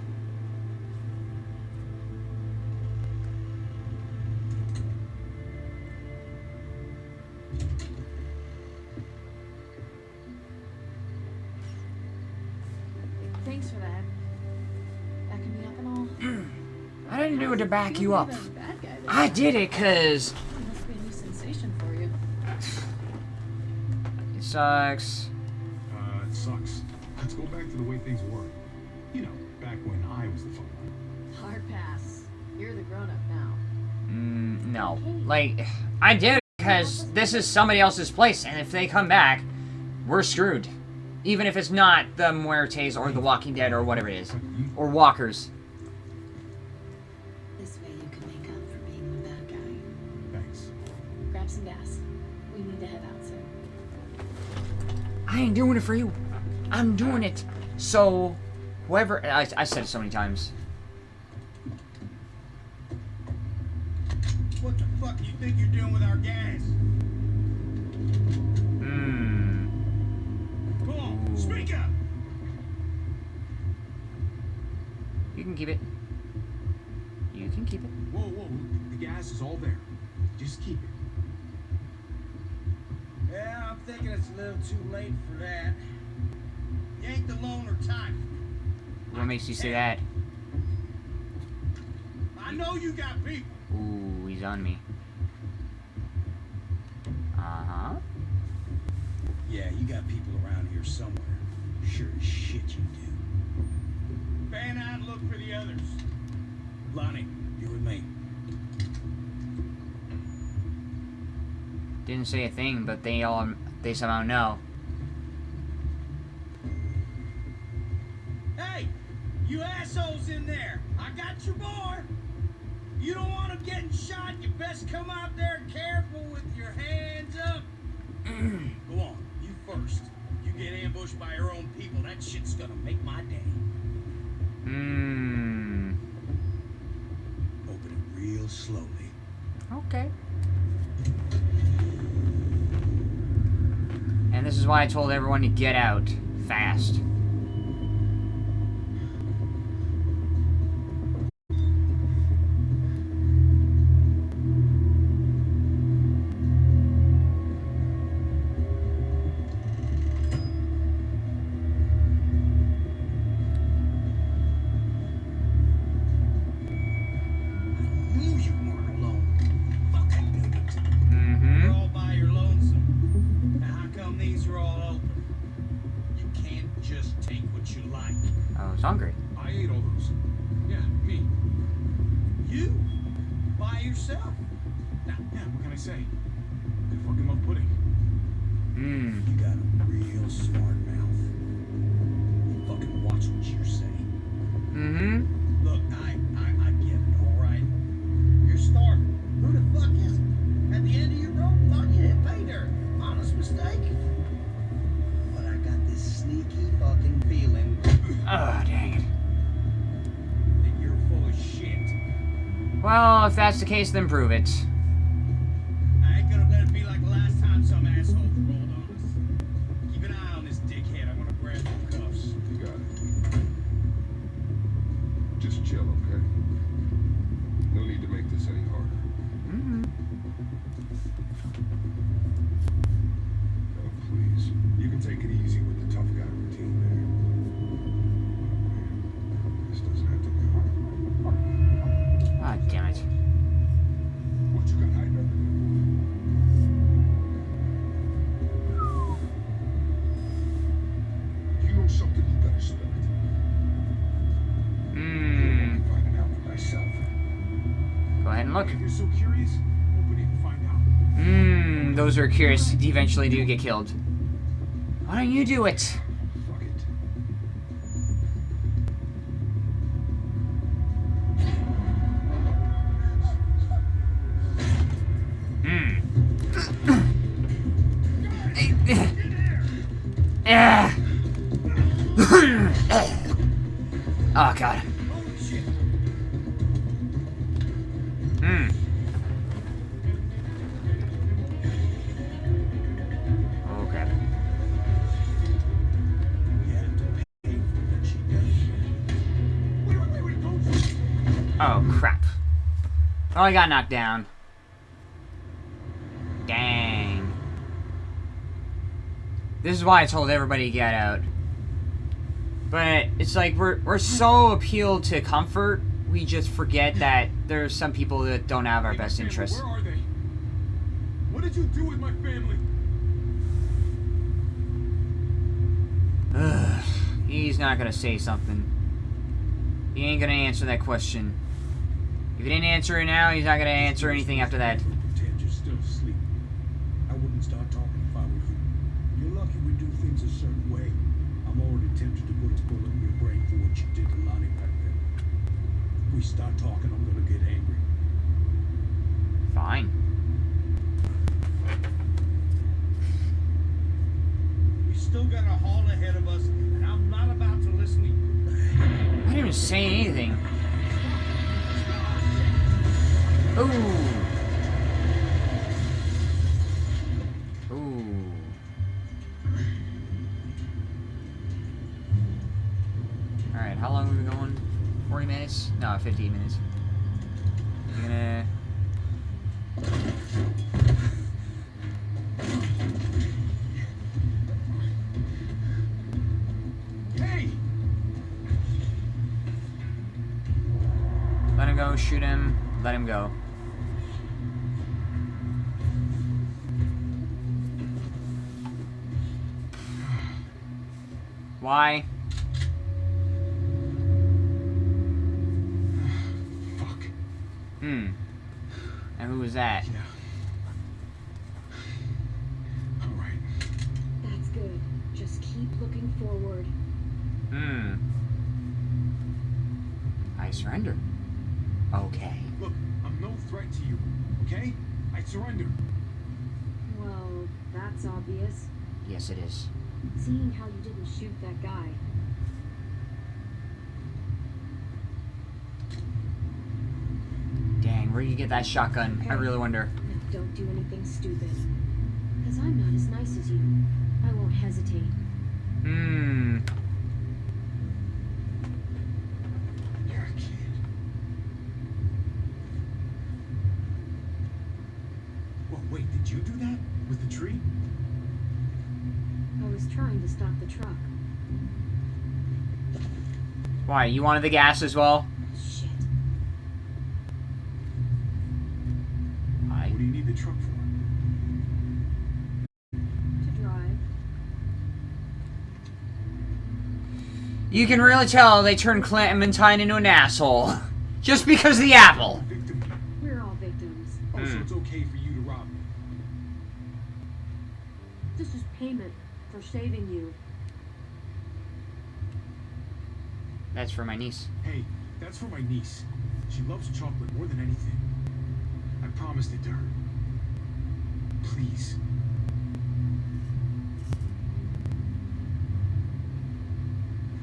[SPEAKER 4] Thanks for that. Backing me up and all. Mm.
[SPEAKER 1] I didn't do it to back you up. I did it cause
[SPEAKER 4] Must be a new sensation for you.
[SPEAKER 1] it sucks.
[SPEAKER 2] Uh, it sucks. Let's go back to the way things were. You know, back when I was the fun one.
[SPEAKER 4] Hard pass. You're the grown up now.
[SPEAKER 1] Mm, no. Like, I did it because this is somebody else's place, and if they come back, we're screwed. Even if it's not the Muertes or the Walking Dead or whatever it is. Or Walkers. I ain't doing it for you. I'm doing it. So, whoever. I, I said it so many times.
[SPEAKER 6] What the fuck do you think you're doing with our gas?
[SPEAKER 1] Mmm.
[SPEAKER 6] Come on, speak up!
[SPEAKER 1] You can keep it. You can keep it.
[SPEAKER 2] Whoa, whoa. The gas is all there. Just keep it.
[SPEAKER 6] I'm thinking it's a little too late for that. You ain't the loner type.
[SPEAKER 1] What makes you say that?
[SPEAKER 6] I know you got people.
[SPEAKER 1] Ooh, he's on me. Uh huh.
[SPEAKER 6] Yeah, you got people around here somewhere. Sure as shit you do. Fan out and look for the others. Lonnie, you with me.
[SPEAKER 1] Didn't say a thing, but they all they somehow know.
[SPEAKER 6] Hey, you assholes in there. I got your boy. You don't want him getting shot. You best come out there careful with your hands up. Go on, you first. You get ambushed by your own people. That shit's gonna make my day.
[SPEAKER 1] Mmm.
[SPEAKER 6] Open it real slowly.
[SPEAKER 1] Okay. This is why I told everyone to get out fast. That's the case, then prove
[SPEAKER 2] it.
[SPEAKER 1] Look.
[SPEAKER 2] You're so curious, open it and find out.
[SPEAKER 1] Mmm, those who are curious eventually do get killed. Why don't you do it? I got knocked down. Dang. This is why I told everybody to get out. But it's like we're we're so appealed to comfort, we just forget that there's some people that don't have our best interests.
[SPEAKER 2] Where are they? What did you do with my family?
[SPEAKER 1] Ugh, he's not gonna say something. He ain't gonna answer that question. If he didn't answer it now, he's not gonna answer anything after that. Hmm. And who was that?
[SPEAKER 2] Yeah. All right.
[SPEAKER 4] That's good. Just keep looking forward.
[SPEAKER 1] Hmm. I surrender. Okay.
[SPEAKER 2] Look, I'm no threat to you, okay? I surrender.
[SPEAKER 4] Well, that's obvious.
[SPEAKER 1] Yes, it is.
[SPEAKER 4] Seeing how you didn't shoot that guy.
[SPEAKER 1] Dang, where you get that shotgun? I really wonder.
[SPEAKER 4] Now don't do anything stupid. Because I'm not as nice as you. I won't hesitate.
[SPEAKER 1] Hmm.
[SPEAKER 2] You're a kid. Well, wait, did you do that? With the tree?
[SPEAKER 4] I was trying to stop the truck.
[SPEAKER 1] Why, you wanted the gas as well?
[SPEAKER 4] Shit.
[SPEAKER 1] Why?
[SPEAKER 2] What do you need the truck for?
[SPEAKER 4] To drive.
[SPEAKER 1] You can really tell they turned Clementine into an asshole. Just because of the apple.
[SPEAKER 4] We're all victims.
[SPEAKER 2] Oh, so
[SPEAKER 1] Hmm.
[SPEAKER 2] it's okay for you to rob me.
[SPEAKER 4] This is payment for saving you.
[SPEAKER 1] That's for my niece.
[SPEAKER 2] Hey, that's for my niece. She loves chocolate more than anything. I promised it to her. Please.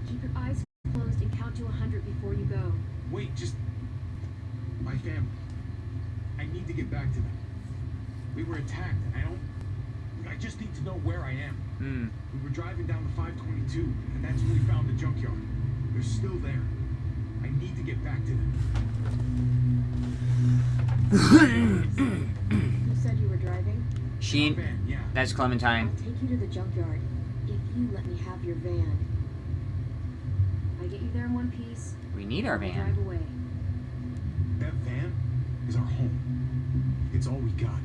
[SPEAKER 4] Keep your eyes closed and count to a hundred before you go.
[SPEAKER 2] Wait, just. My family. I need to get back to them. We were attacked, and I don't. I just need to know where I am.
[SPEAKER 1] Hmm.
[SPEAKER 2] We were driving down the 522, and that's when we found the junkyard. They're still there. I need to get back to them.
[SPEAKER 4] You said you were driving?
[SPEAKER 1] She.
[SPEAKER 2] Van, yeah.
[SPEAKER 1] That's Clementine.
[SPEAKER 4] I'll take you to the junkyard if you let me have your van. I get you there in one piece.
[SPEAKER 1] We need our van.
[SPEAKER 4] drive away.
[SPEAKER 2] That van is our home. It's all we got.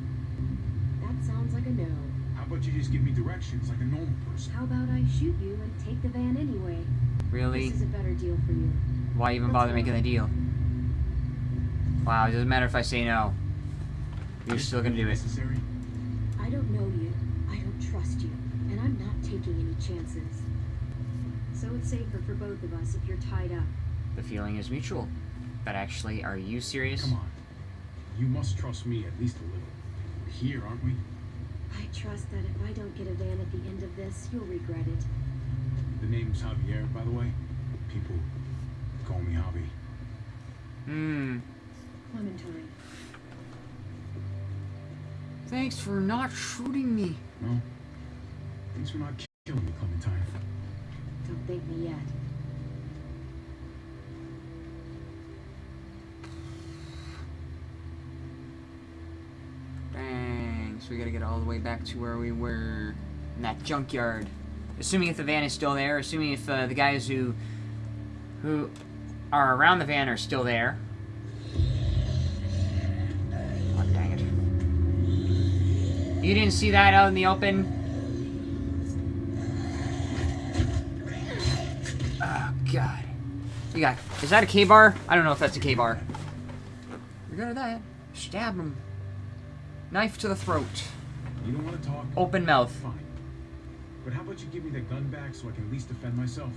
[SPEAKER 4] That sounds like a no.
[SPEAKER 2] How about you just give me directions like a normal person?
[SPEAKER 4] How about I shoot you and take the van anyway?
[SPEAKER 1] Really?
[SPEAKER 4] This is a better deal for you.
[SPEAKER 1] Why even bother making the deal? Wow, it doesn't matter if I say no. You're
[SPEAKER 2] Is
[SPEAKER 1] still gonna do it.
[SPEAKER 2] Necessary?
[SPEAKER 4] I don't know you. I don't trust you. And I'm not taking any chances. So it's safer for both of us if you're tied up.
[SPEAKER 1] The feeling is mutual. But actually, are you serious?
[SPEAKER 2] Come on. You must trust me at least a little. We're here, aren't we?
[SPEAKER 4] I trust that if I don't get a van at the end of this, you'll regret it.
[SPEAKER 2] The name's Javier, by the way. People call me Javi.
[SPEAKER 1] Hmm.
[SPEAKER 4] Clementine.
[SPEAKER 1] Thanks for not shooting me.
[SPEAKER 2] No? Thanks for not killing me, Clementine.
[SPEAKER 4] Don't thank me yet.
[SPEAKER 1] Bang. So we gotta get all the way back to where we were in that junkyard. Assuming if the van is still there, assuming if uh, the guys who who are around the van are still there. Oh, dang it. You didn't see that out in the open? Oh, God. You got... Is that a Ka-Bar? I don't know if that's a Ka-Bar. At that. Stab him. Knife to the throat.
[SPEAKER 2] You don't want to talk?
[SPEAKER 1] Open mouth.
[SPEAKER 2] Fine. But how about you give me the gun back so I can at least defend myself?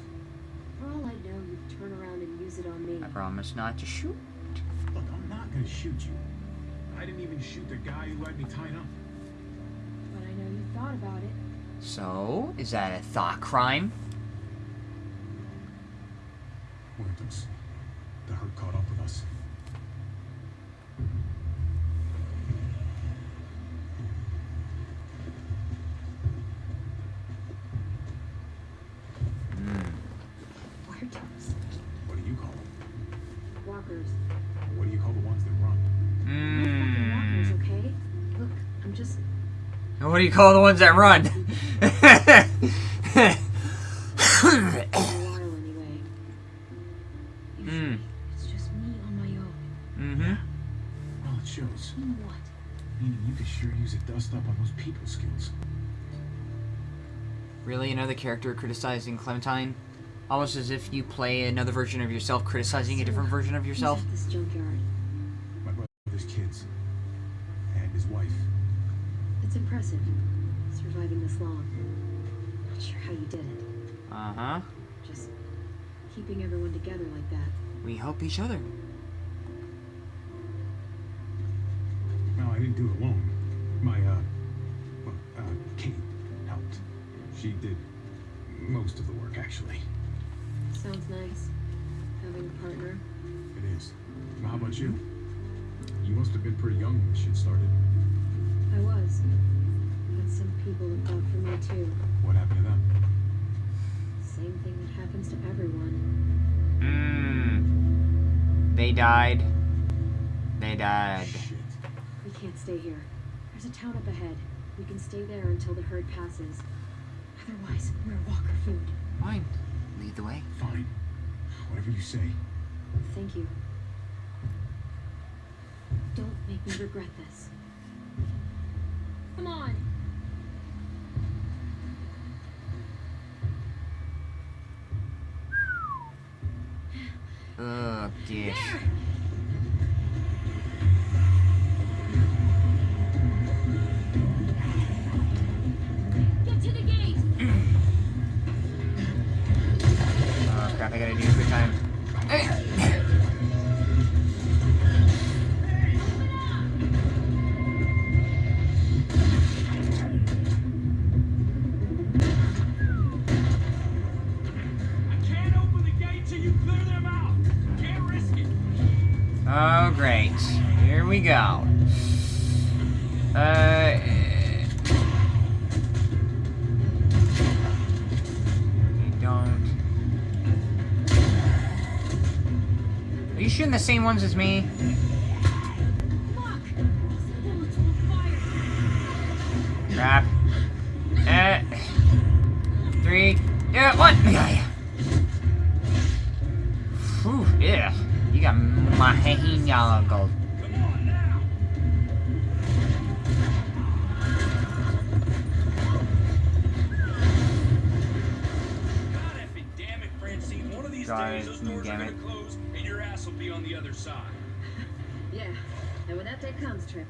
[SPEAKER 4] For all I know, you'd turn around and use it on me.
[SPEAKER 1] I promise not to shoot.
[SPEAKER 2] Look, I'm not gonna shoot you. I didn't even shoot the guy who had me tied up.
[SPEAKER 4] But I know you thought about it.
[SPEAKER 1] So, is that a thought crime?
[SPEAKER 2] Muertos. The herd caught up with us. What do you call the ones that run?
[SPEAKER 4] For a while anyway. Usually,
[SPEAKER 1] Hmm.
[SPEAKER 4] it's just me on my own.
[SPEAKER 1] mm-hmm.
[SPEAKER 2] Well, it shows.
[SPEAKER 4] Mean what?
[SPEAKER 2] Meaning you could sure use a dust up on those people skills.
[SPEAKER 1] Really, another character criticizing Clementine? Almost as if you play another version of yourself criticizing a different version of yourself.
[SPEAKER 4] this junkyard.
[SPEAKER 2] My brother's kids. And his wife.
[SPEAKER 4] It's impressive, surviving this long. Not sure how you did it.
[SPEAKER 1] Uh-huh.
[SPEAKER 4] Just keeping everyone together like that.
[SPEAKER 1] We help each other.
[SPEAKER 2] Well, I didn't do it alone. My, uh, well, uh, Kate helped. She did most of the work, actually.
[SPEAKER 4] Sounds nice. Having a partner.
[SPEAKER 2] It is. Well, how about you? You must have been pretty young when this shit started.
[SPEAKER 4] I was. But some people looked out for me too.
[SPEAKER 2] What happened to them?
[SPEAKER 4] Same thing that happens to everyone.
[SPEAKER 1] Mmm. They died. They died.
[SPEAKER 2] Shit.
[SPEAKER 4] We can't stay here. There's a town up ahead. We can stay there until the herd passes. Otherwise, we're walker food.
[SPEAKER 1] Fine. Lead the way.
[SPEAKER 2] Fine. Whatever you say.
[SPEAKER 4] Thank you. Don't make me regret this. Come on!
[SPEAKER 6] Go. Uh, you
[SPEAKER 1] don't. Are you shooting the same ones as me?
[SPEAKER 7] And
[SPEAKER 8] when that day comes, Tripp,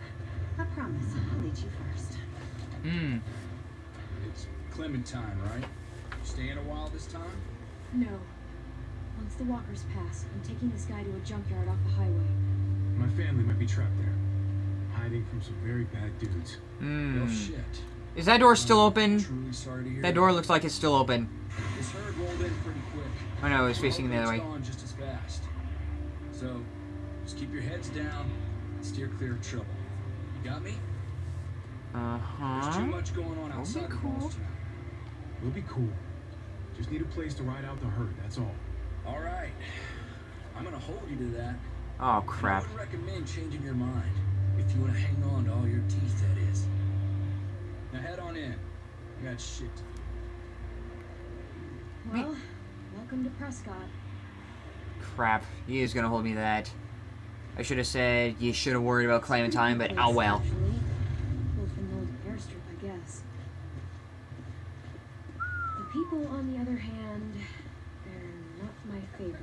[SPEAKER 8] I promise I'll lead you first.
[SPEAKER 1] Hmm.
[SPEAKER 6] It's Clementine, right? You Staying a while this time?
[SPEAKER 4] No. Once the walkers pass, I'm taking this guy to a junkyard off the highway.
[SPEAKER 6] My family might be trapped there, hiding from some very bad dudes.
[SPEAKER 1] Hmm.
[SPEAKER 6] Oh shit.
[SPEAKER 1] Is that door still open?
[SPEAKER 6] Truly sorry to hear
[SPEAKER 1] That door looks like it's still open.
[SPEAKER 6] This herd rolled in pretty quick.
[SPEAKER 1] Oh no, it's facing the other way.
[SPEAKER 6] Gone just as fast. So, just keep your heads down and steer clear of trouble. You got me?
[SPEAKER 1] Uh-huh.
[SPEAKER 6] There's too
[SPEAKER 1] huh.
[SPEAKER 6] much going on
[SPEAKER 1] That'll be
[SPEAKER 6] outside the
[SPEAKER 1] cool.
[SPEAKER 6] walls tonight. We'll be cool. Just need a place to ride out the herd, that's all. All right. I'm gonna hold you to that.
[SPEAKER 1] Oh
[SPEAKER 6] crap. I
[SPEAKER 1] crap.
[SPEAKER 6] would recommend changing your mind. If you want to hang on to all your teeth, that is. Now head on in. I got shit to do.
[SPEAKER 4] Well, welcome to Prescott.
[SPEAKER 1] Crap. He is gonna hold me to that. I should have said you should have worried about Clementine, but oh well.
[SPEAKER 4] Actually, Wolf and old airstrip, I guess. The people, on the other hand, they're not my favorite.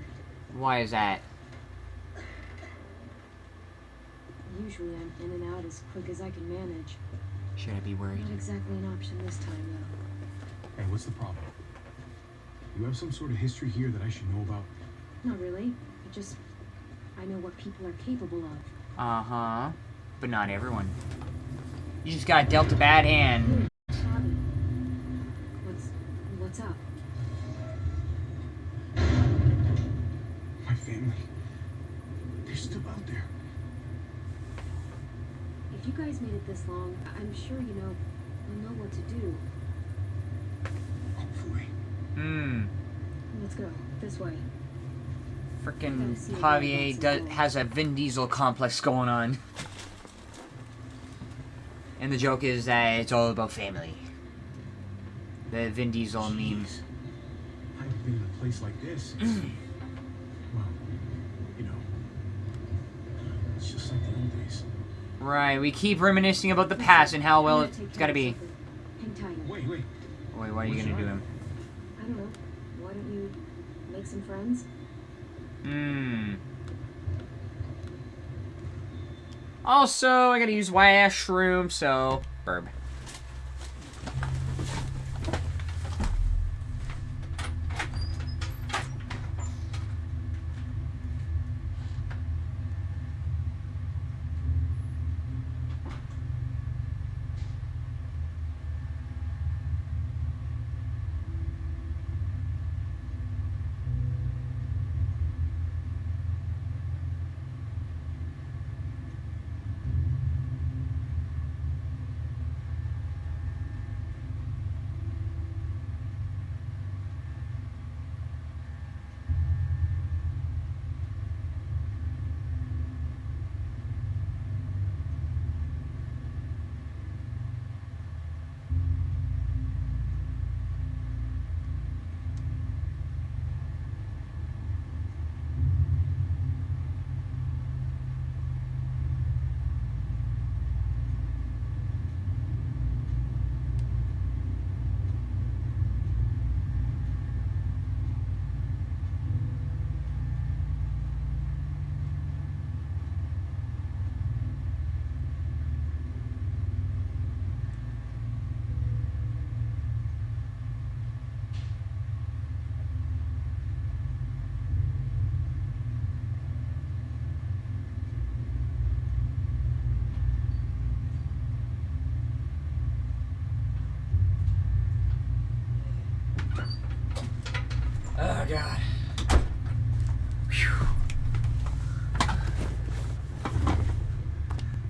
[SPEAKER 1] Why is that?
[SPEAKER 4] Usually I'm in and out as quick as I can manage.
[SPEAKER 1] Should I be worried?
[SPEAKER 4] Not exactly an option this time, though.
[SPEAKER 6] Hey, what's the problem? You have some sort of history here that I should know about?
[SPEAKER 4] Not really. I just. I know what people are capable of.
[SPEAKER 1] Uh huh. But not everyone. You just got dealt a bad hand.
[SPEAKER 4] What's. what's up?
[SPEAKER 6] My family. They're still out there.
[SPEAKER 4] If you guys made it this long, I- I'm sure you know. you'll know what to do.
[SPEAKER 6] Hopefully.
[SPEAKER 1] Hmm.
[SPEAKER 4] Let's go. This way.
[SPEAKER 1] Frickin' Javier does, has a Vin Diesel complex going on. And the joke is that it's all about family. The Vin Diesel meme.
[SPEAKER 6] Jeez. I haven't been in a place like this well, you know. It's just like the old days.
[SPEAKER 1] Right, we keep reminiscing about the past and how well it's gotta be.
[SPEAKER 4] of. Hang tight.
[SPEAKER 6] Wait, wait.
[SPEAKER 1] Wait, what are you
[SPEAKER 6] What
[SPEAKER 1] gonna
[SPEAKER 6] should
[SPEAKER 1] do
[SPEAKER 6] I
[SPEAKER 1] him?
[SPEAKER 4] I don't know. Why don't you make some friends?
[SPEAKER 1] Hmm. Also, I gotta use washroom, so burb.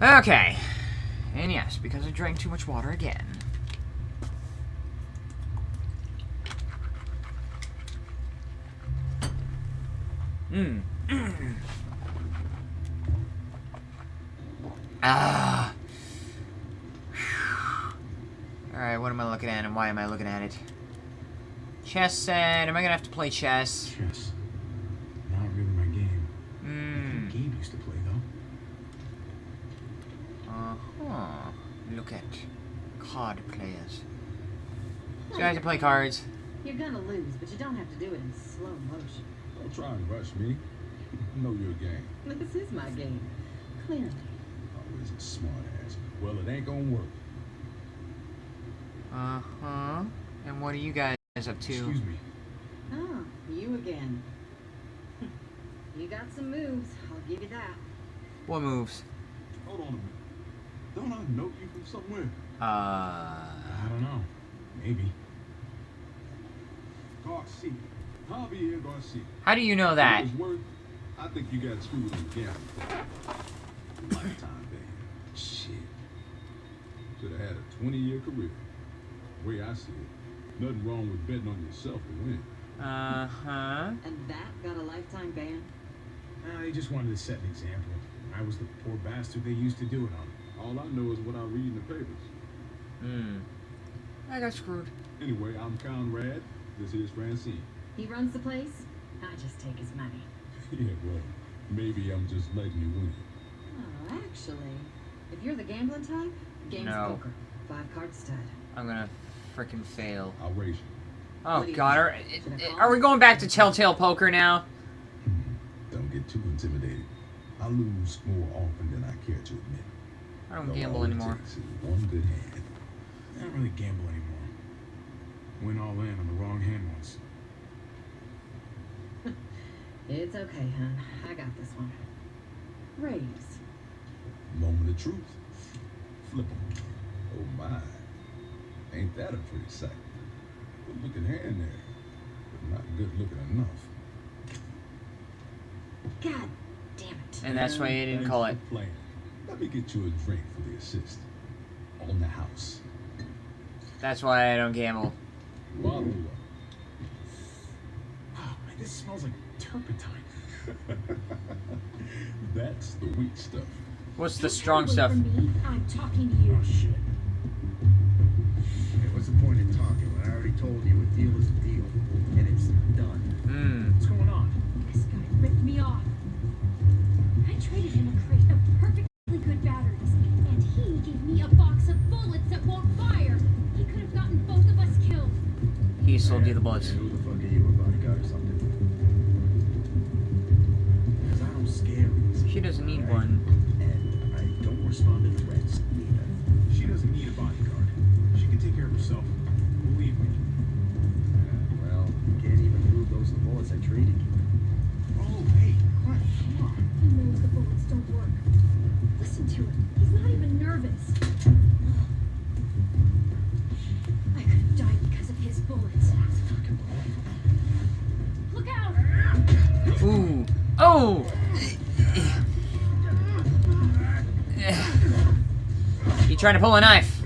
[SPEAKER 1] Okay. And yes, because I drank too much water again. Mmm. ah. Alright, what am I looking at and why am I looking at it? Chess said, am I gonna have to play chess?
[SPEAKER 9] Chess.
[SPEAKER 1] So to play cards.
[SPEAKER 2] You're gonna lose, but you don't have to do it in slow motion.
[SPEAKER 9] Don't try and rush me. I know your game.
[SPEAKER 2] This is my game. Clearly.
[SPEAKER 9] Always a smart ass. Well, it ain't gonna work.
[SPEAKER 1] Uh-huh. And what are you guys up to?
[SPEAKER 9] Excuse me.
[SPEAKER 2] Oh, you again. You got some moves, I'll give you that.
[SPEAKER 1] What moves?
[SPEAKER 9] Hold on a minute. Don't I know you from somewhere?
[SPEAKER 1] Uh...
[SPEAKER 9] I don't know. Maybe. Garcia. Javier Garcia.
[SPEAKER 1] How do you know that?
[SPEAKER 9] For what it's worth, I think you got screwed on the gambling. Lifetime ban. Shit. Should have had a 20 year career. way I see it, nothing wrong with betting on yourself to win.
[SPEAKER 1] Uh-huh.
[SPEAKER 2] And that got a lifetime ban?
[SPEAKER 9] Uh, they just wanted to set an example. I was the poor bastard they used to do it on. All I know is what I read in the papers.
[SPEAKER 1] Hmm. I got screwed.
[SPEAKER 9] Anyway, I'm Conrad. This is Francine.
[SPEAKER 2] He runs the place? I just take his money.
[SPEAKER 9] yeah, well, maybe I'm just letting you win.
[SPEAKER 2] Oh, actually, if you're the gambling type, game's
[SPEAKER 1] No.
[SPEAKER 2] poker. Five card stud.
[SPEAKER 1] I'm gonna frickin' fail.
[SPEAKER 9] I'll raise you.
[SPEAKER 1] Oh
[SPEAKER 2] you
[SPEAKER 1] god, are,
[SPEAKER 2] think? Should
[SPEAKER 1] are we going back to Telltale Poker now?
[SPEAKER 9] Don't get too intimidated. I lose more often than I care to admit.
[SPEAKER 1] I don't
[SPEAKER 9] All
[SPEAKER 1] gamble anymore.
[SPEAKER 9] one good hand. I don't really gamble anymore. Went all in on the wrong hand once.
[SPEAKER 2] It's okay, hun. I got this one. Raise.
[SPEAKER 9] Moment of truth. Flip 'em. Oh my. Ain't that a pretty sight? Good looking hand there. But not good looking enough.
[SPEAKER 2] God damn it.
[SPEAKER 1] And that's why you didn't call it.
[SPEAKER 9] Playing. Let me get you a drink for the assist. On the house.
[SPEAKER 1] That's why I don't gamble.
[SPEAKER 9] Bottle up. Oh man, this smells like turpentine. That's the weak stuff.
[SPEAKER 1] What's the strong stuff?
[SPEAKER 4] me. I'm talking to you.
[SPEAKER 6] Oh shit. Hey, what's the point in talking when I already told you a deal is a deal and it's done?
[SPEAKER 1] Hmm.
[SPEAKER 6] What's going on?
[SPEAKER 4] This guy ripped me off. I
[SPEAKER 6] don't scare easy.
[SPEAKER 1] She doesn't need
[SPEAKER 6] alright?
[SPEAKER 1] one.
[SPEAKER 6] And I don't respond to threats either.
[SPEAKER 9] She doesn't need a bodyguard. She can take care of herself. Believe me.
[SPEAKER 6] Yeah, well, you can't even prove those the bullets I traded you.
[SPEAKER 1] Trying to pull a knife?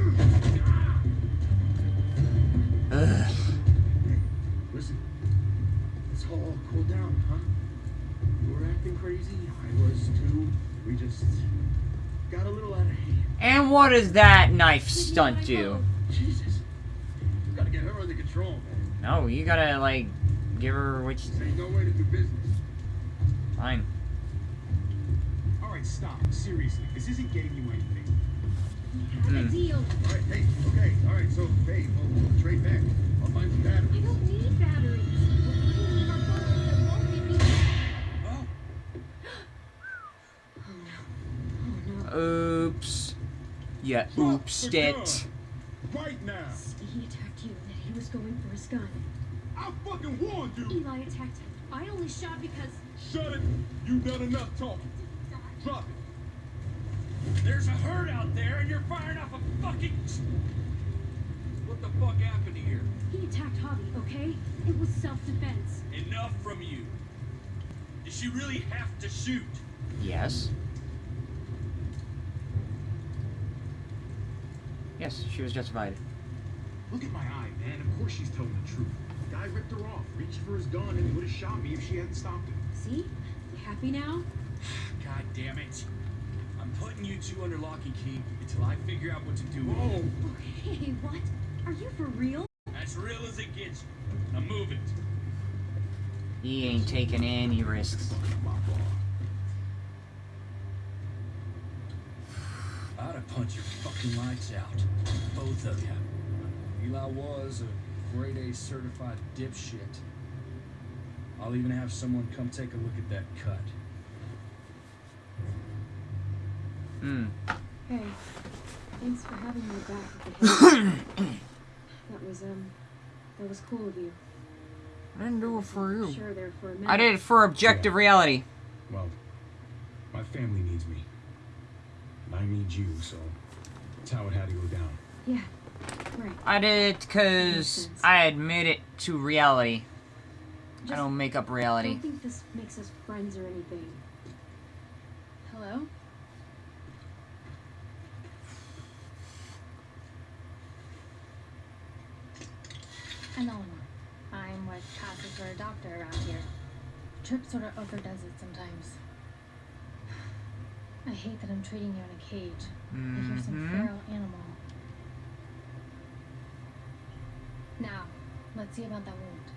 [SPEAKER 1] Ugh.
[SPEAKER 6] Listen, let's all cool down, huh? You were acting crazy, I was too. We just got a little out of hand.
[SPEAKER 1] And what does that knife stunt do?
[SPEAKER 6] Jesus. You gotta get her under control, man.
[SPEAKER 1] No, you gotta, like, give her which...
[SPEAKER 6] This ain't no way to do business.
[SPEAKER 1] Fine.
[SPEAKER 9] All right, stop. Seriously, this isn't getting you Mm. anything.
[SPEAKER 4] We had a deal.
[SPEAKER 6] All right, hey, okay, all right, so, hey, we'll, we'll trade back. I'll find some
[SPEAKER 4] I don't need batteries. We're cleaning our bullets that won't get me.
[SPEAKER 6] Oh,
[SPEAKER 4] Oh no. Oh no.
[SPEAKER 1] Oops. Yeah, oopsed it.
[SPEAKER 9] Right now.
[SPEAKER 4] He attacked you, and he was going for his gun.
[SPEAKER 9] I fucking warned you.
[SPEAKER 4] Eli attacked him. I only shot because
[SPEAKER 9] Shut it. You've done enough talking. Drop it.
[SPEAKER 6] There's a herd out there, and you're firing off a fucking. What the fuck happened here?
[SPEAKER 4] he attacked Javi, okay? It was self-defense.
[SPEAKER 6] Enough from you. Did she really have to shoot?
[SPEAKER 1] Yes. Yes, she was justified.
[SPEAKER 9] Look at my eye, man. Of course she's telling the truth. The Guy ripped her off, reached for his gun, and would have shot me if she hadn't stopped him.
[SPEAKER 4] See? You happy now?
[SPEAKER 6] God damn it. I'm putting you two under lock and key until I figure out what to do. with
[SPEAKER 2] Whoa!
[SPEAKER 6] you.
[SPEAKER 9] Oh, hey, what? Are you for real?
[SPEAKER 6] As real as it gets. Now move it.
[SPEAKER 1] He ain't taking any risks.
[SPEAKER 6] I'd have punched your fucking lights out. Both of you. Eli was a grade A certified dipshit. I'll even have someone come take a look at that cut.
[SPEAKER 1] Hmm.
[SPEAKER 4] Hey, thanks for having my back at the head. that was, um, that was cool of you.
[SPEAKER 1] I didn't do it for you.
[SPEAKER 4] Sure there for a minute.
[SPEAKER 1] I did it for objective reality.
[SPEAKER 2] Well, my family needs me. And I need you, so that's how it had to go down.
[SPEAKER 4] Yeah, right.
[SPEAKER 1] I did it because. I admit it to reality. I don't make up reality.
[SPEAKER 4] I don't think this makes us friends or anything. Hello?
[SPEAKER 10] Eleanor. I'm what passes for a doctor around here. Tripp sort of overdoes it sometimes. I hate that I'm treating you in a cage. Like you're some
[SPEAKER 1] Mhm.
[SPEAKER 10] feral animal. Now, let's see about that wound.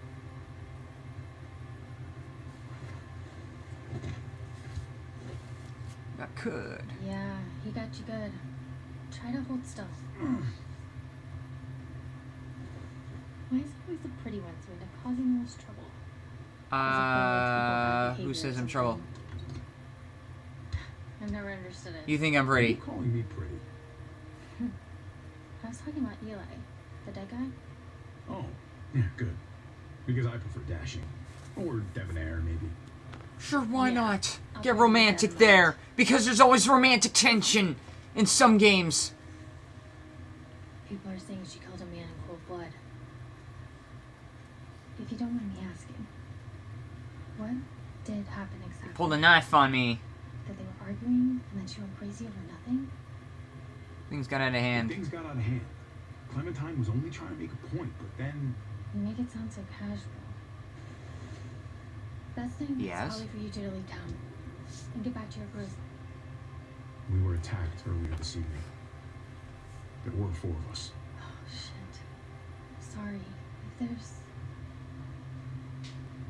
[SPEAKER 1] That could.
[SPEAKER 10] Yeah, he got you good. Try to hold still. Why is it always the pretty ones who end up causing the most trouble? As if they're like people
[SPEAKER 1] Uh, who says I'm trouble?
[SPEAKER 10] I've never understood it.
[SPEAKER 1] You think I'm
[SPEAKER 2] Are you
[SPEAKER 1] pretty?
[SPEAKER 2] calling me pretty?
[SPEAKER 10] I was talking about Eli, the dead guy.
[SPEAKER 2] Oh, yeah, good. Because I prefer dashing. Or debonair, maybe.
[SPEAKER 1] Sure, why
[SPEAKER 10] Yeah,
[SPEAKER 1] not?
[SPEAKER 10] I'll
[SPEAKER 1] Get romantic
[SPEAKER 10] that.
[SPEAKER 1] there. Because there's always romantic tension in some games.
[SPEAKER 10] People are saying she killed a man in cold blood. If you don't mind me asking, what did happen exactly?
[SPEAKER 1] Pulled a knife on me.
[SPEAKER 10] That they were arguing and then she went crazy over nothing?
[SPEAKER 1] Things got out of hand.
[SPEAKER 2] Things got out of hand. Clementine was only trying to make a point, but then
[SPEAKER 10] You make it sound so casual. Best thing
[SPEAKER 1] Yes?
[SPEAKER 10] is probably for you to leave town and get back to your group.
[SPEAKER 2] we were attacked earlier this evening. There were four of us.
[SPEAKER 10] Oh shit. Sorry. If there's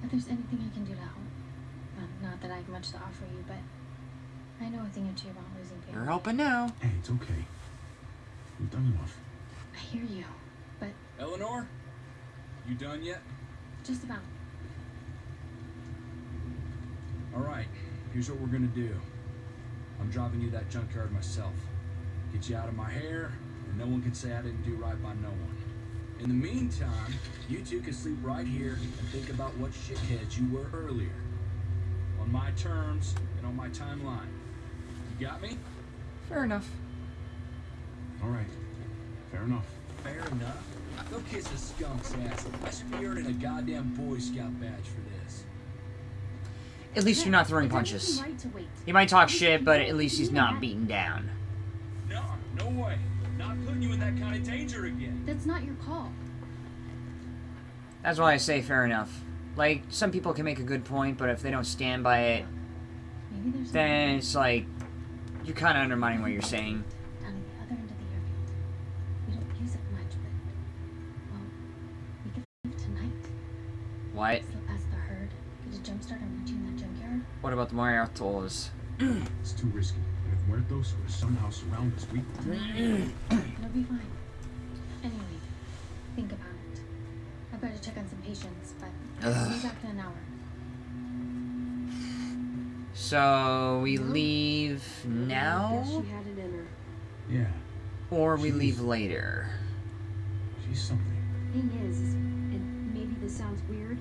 [SPEAKER 10] if there's anything I can do to help. Well, not that I have much to offer you, but I know a thing or two about losing
[SPEAKER 1] You're helping now.
[SPEAKER 2] Hey, it's okay. We've done enough.
[SPEAKER 10] I hear you, but
[SPEAKER 6] Eleanor? You done yet?
[SPEAKER 10] just about.
[SPEAKER 6] Alright, here's what we're gonna do. I'm driving you that junkyard myself. Get you out of my hair, and no one can say I didn't do right by no one. In the meantime, you two can sleep right here and think about what shitheads you were earlier. On my terms and on my timeline. You got me?
[SPEAKER 1] Fair enough.
[SPEAKER 2] All right. Fair enough.
[SPEAKER 6] Fair enough. Go kiss a skunk's ass. I should be earning a goddamn Boy Scout badge for this.
[SPEAKER 1] At least you're not throwing punches.
[SPEAKER 9] everything right to wait.
[SPEAKER 1] He might talk shit, but at least he's not beaten down.
[SPEAKER 6] No, no way. Not putting you in that kind of danger again.
[SPEAKER 10] That's not your call.
[SPEAKER 1] That's why I say fair enough. Like, some people can make a good point, but if they don't stand by it,
[SPEAKER 10] Maybe there's
[SPEAKER 1] then it's like, you're kind of undermining what you're saying.
[SPEAKER 10] down at the other end of the airfield. We don't use it much, but well, we could leave tonight.
[SPEAKER 1] What?
[SPEAKER 10] Slip past the herd. Get a jumpstart on reaching that junkyard.
[SPEAKER 1] What about the Muertos?
[SPEAKER 2] It's too risky. And if Muertos were somehow surround us, we.
[SPEAKER 10] It'll be fine. Anyway, think about it. I've got to check on some patients, but I'll be back in an hour.
[SPEAKER 1] So, we leave now?
[SPEAKER 4] she had it in.
[SPEAKER 2] Yeah,
[SPEAKER 1] Or we leave later?
[SPEAKER 2] she's something.
[SPEAKER 4] Thing is, is, and maybe this sounds weird,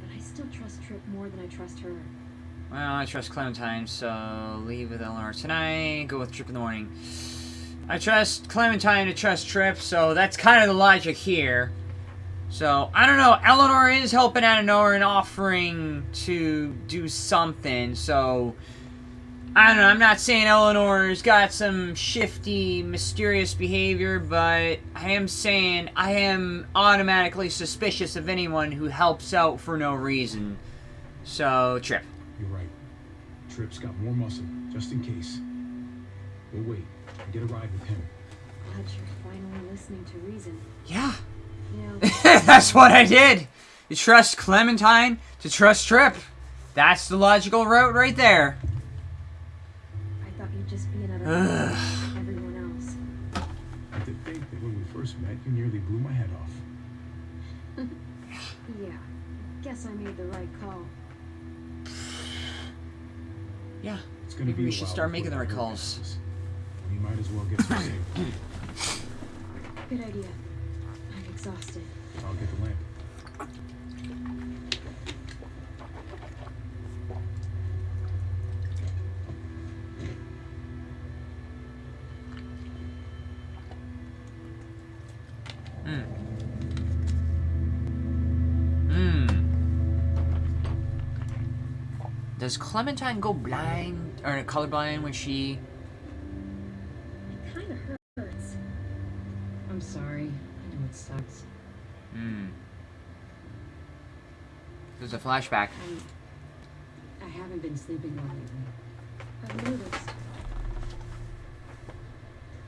[SPEAKER 4] but I still trust Tripp more than I trust her.
[SPEAKER 1] Well, I trust Clementine, so leave with Eleanor tonight, go with Tripp in the morning. I trust Clementine to trust Tripp, so that's kind of the logic here. So, I don't know, Eleanor is helping out of nowhere and offering to do something, so... I don't know, I'm not saying Eleanor's got some shifty, mysterious behavior, but I am saying I am automatically suspicious of anyone who helps out for no reason. So, Tripp.
[SPEAKER 2] You're right. Tripp's got more muscle, just in case. We'll wait. and Get a ride with him.
[SPEAKER 4] Glad you're finally listening to reason.
[SPEAKER 1] Yeah.
[SPEAKER 4] You know,
[SPEAKER 1] That's what I did. You trust Clementine to trust Tripp. That's the logical route right there.
[SPEAKER 4] I thought you'd just be another man like everyone else.
[SPEAKER 2] I did think that when we first met, you nearly blew my head off.
[SPEAKER 4] Yeah, guess I made the right
[SPEAKER 1] Yeah.
[SPEAKER 2] It's gonna
[SPEAKER 1] Maybe
[SPEAKER 2] be
[SPEAKER 1] we should start making the
[SPEAKER 2] that
[SPEAKER 1] right calls.
[SPEAKER 2] We might as well get some sleep.
[SPEAKER 4] Good idea. I'm exhausted.
[SPEAKER 2] I'll get the lamp.
[SPEAKER 1] Hmm. Does Clementine go blind or colorblind when she?
[SPEAKER 4] It kind of hurts. I'm sorry. I know it sucks.
[SPEAKER 1] Hmm. There's a flashback.
[SPEAKER 4] I'm, I haven't been sleeping well lately. I've noticed.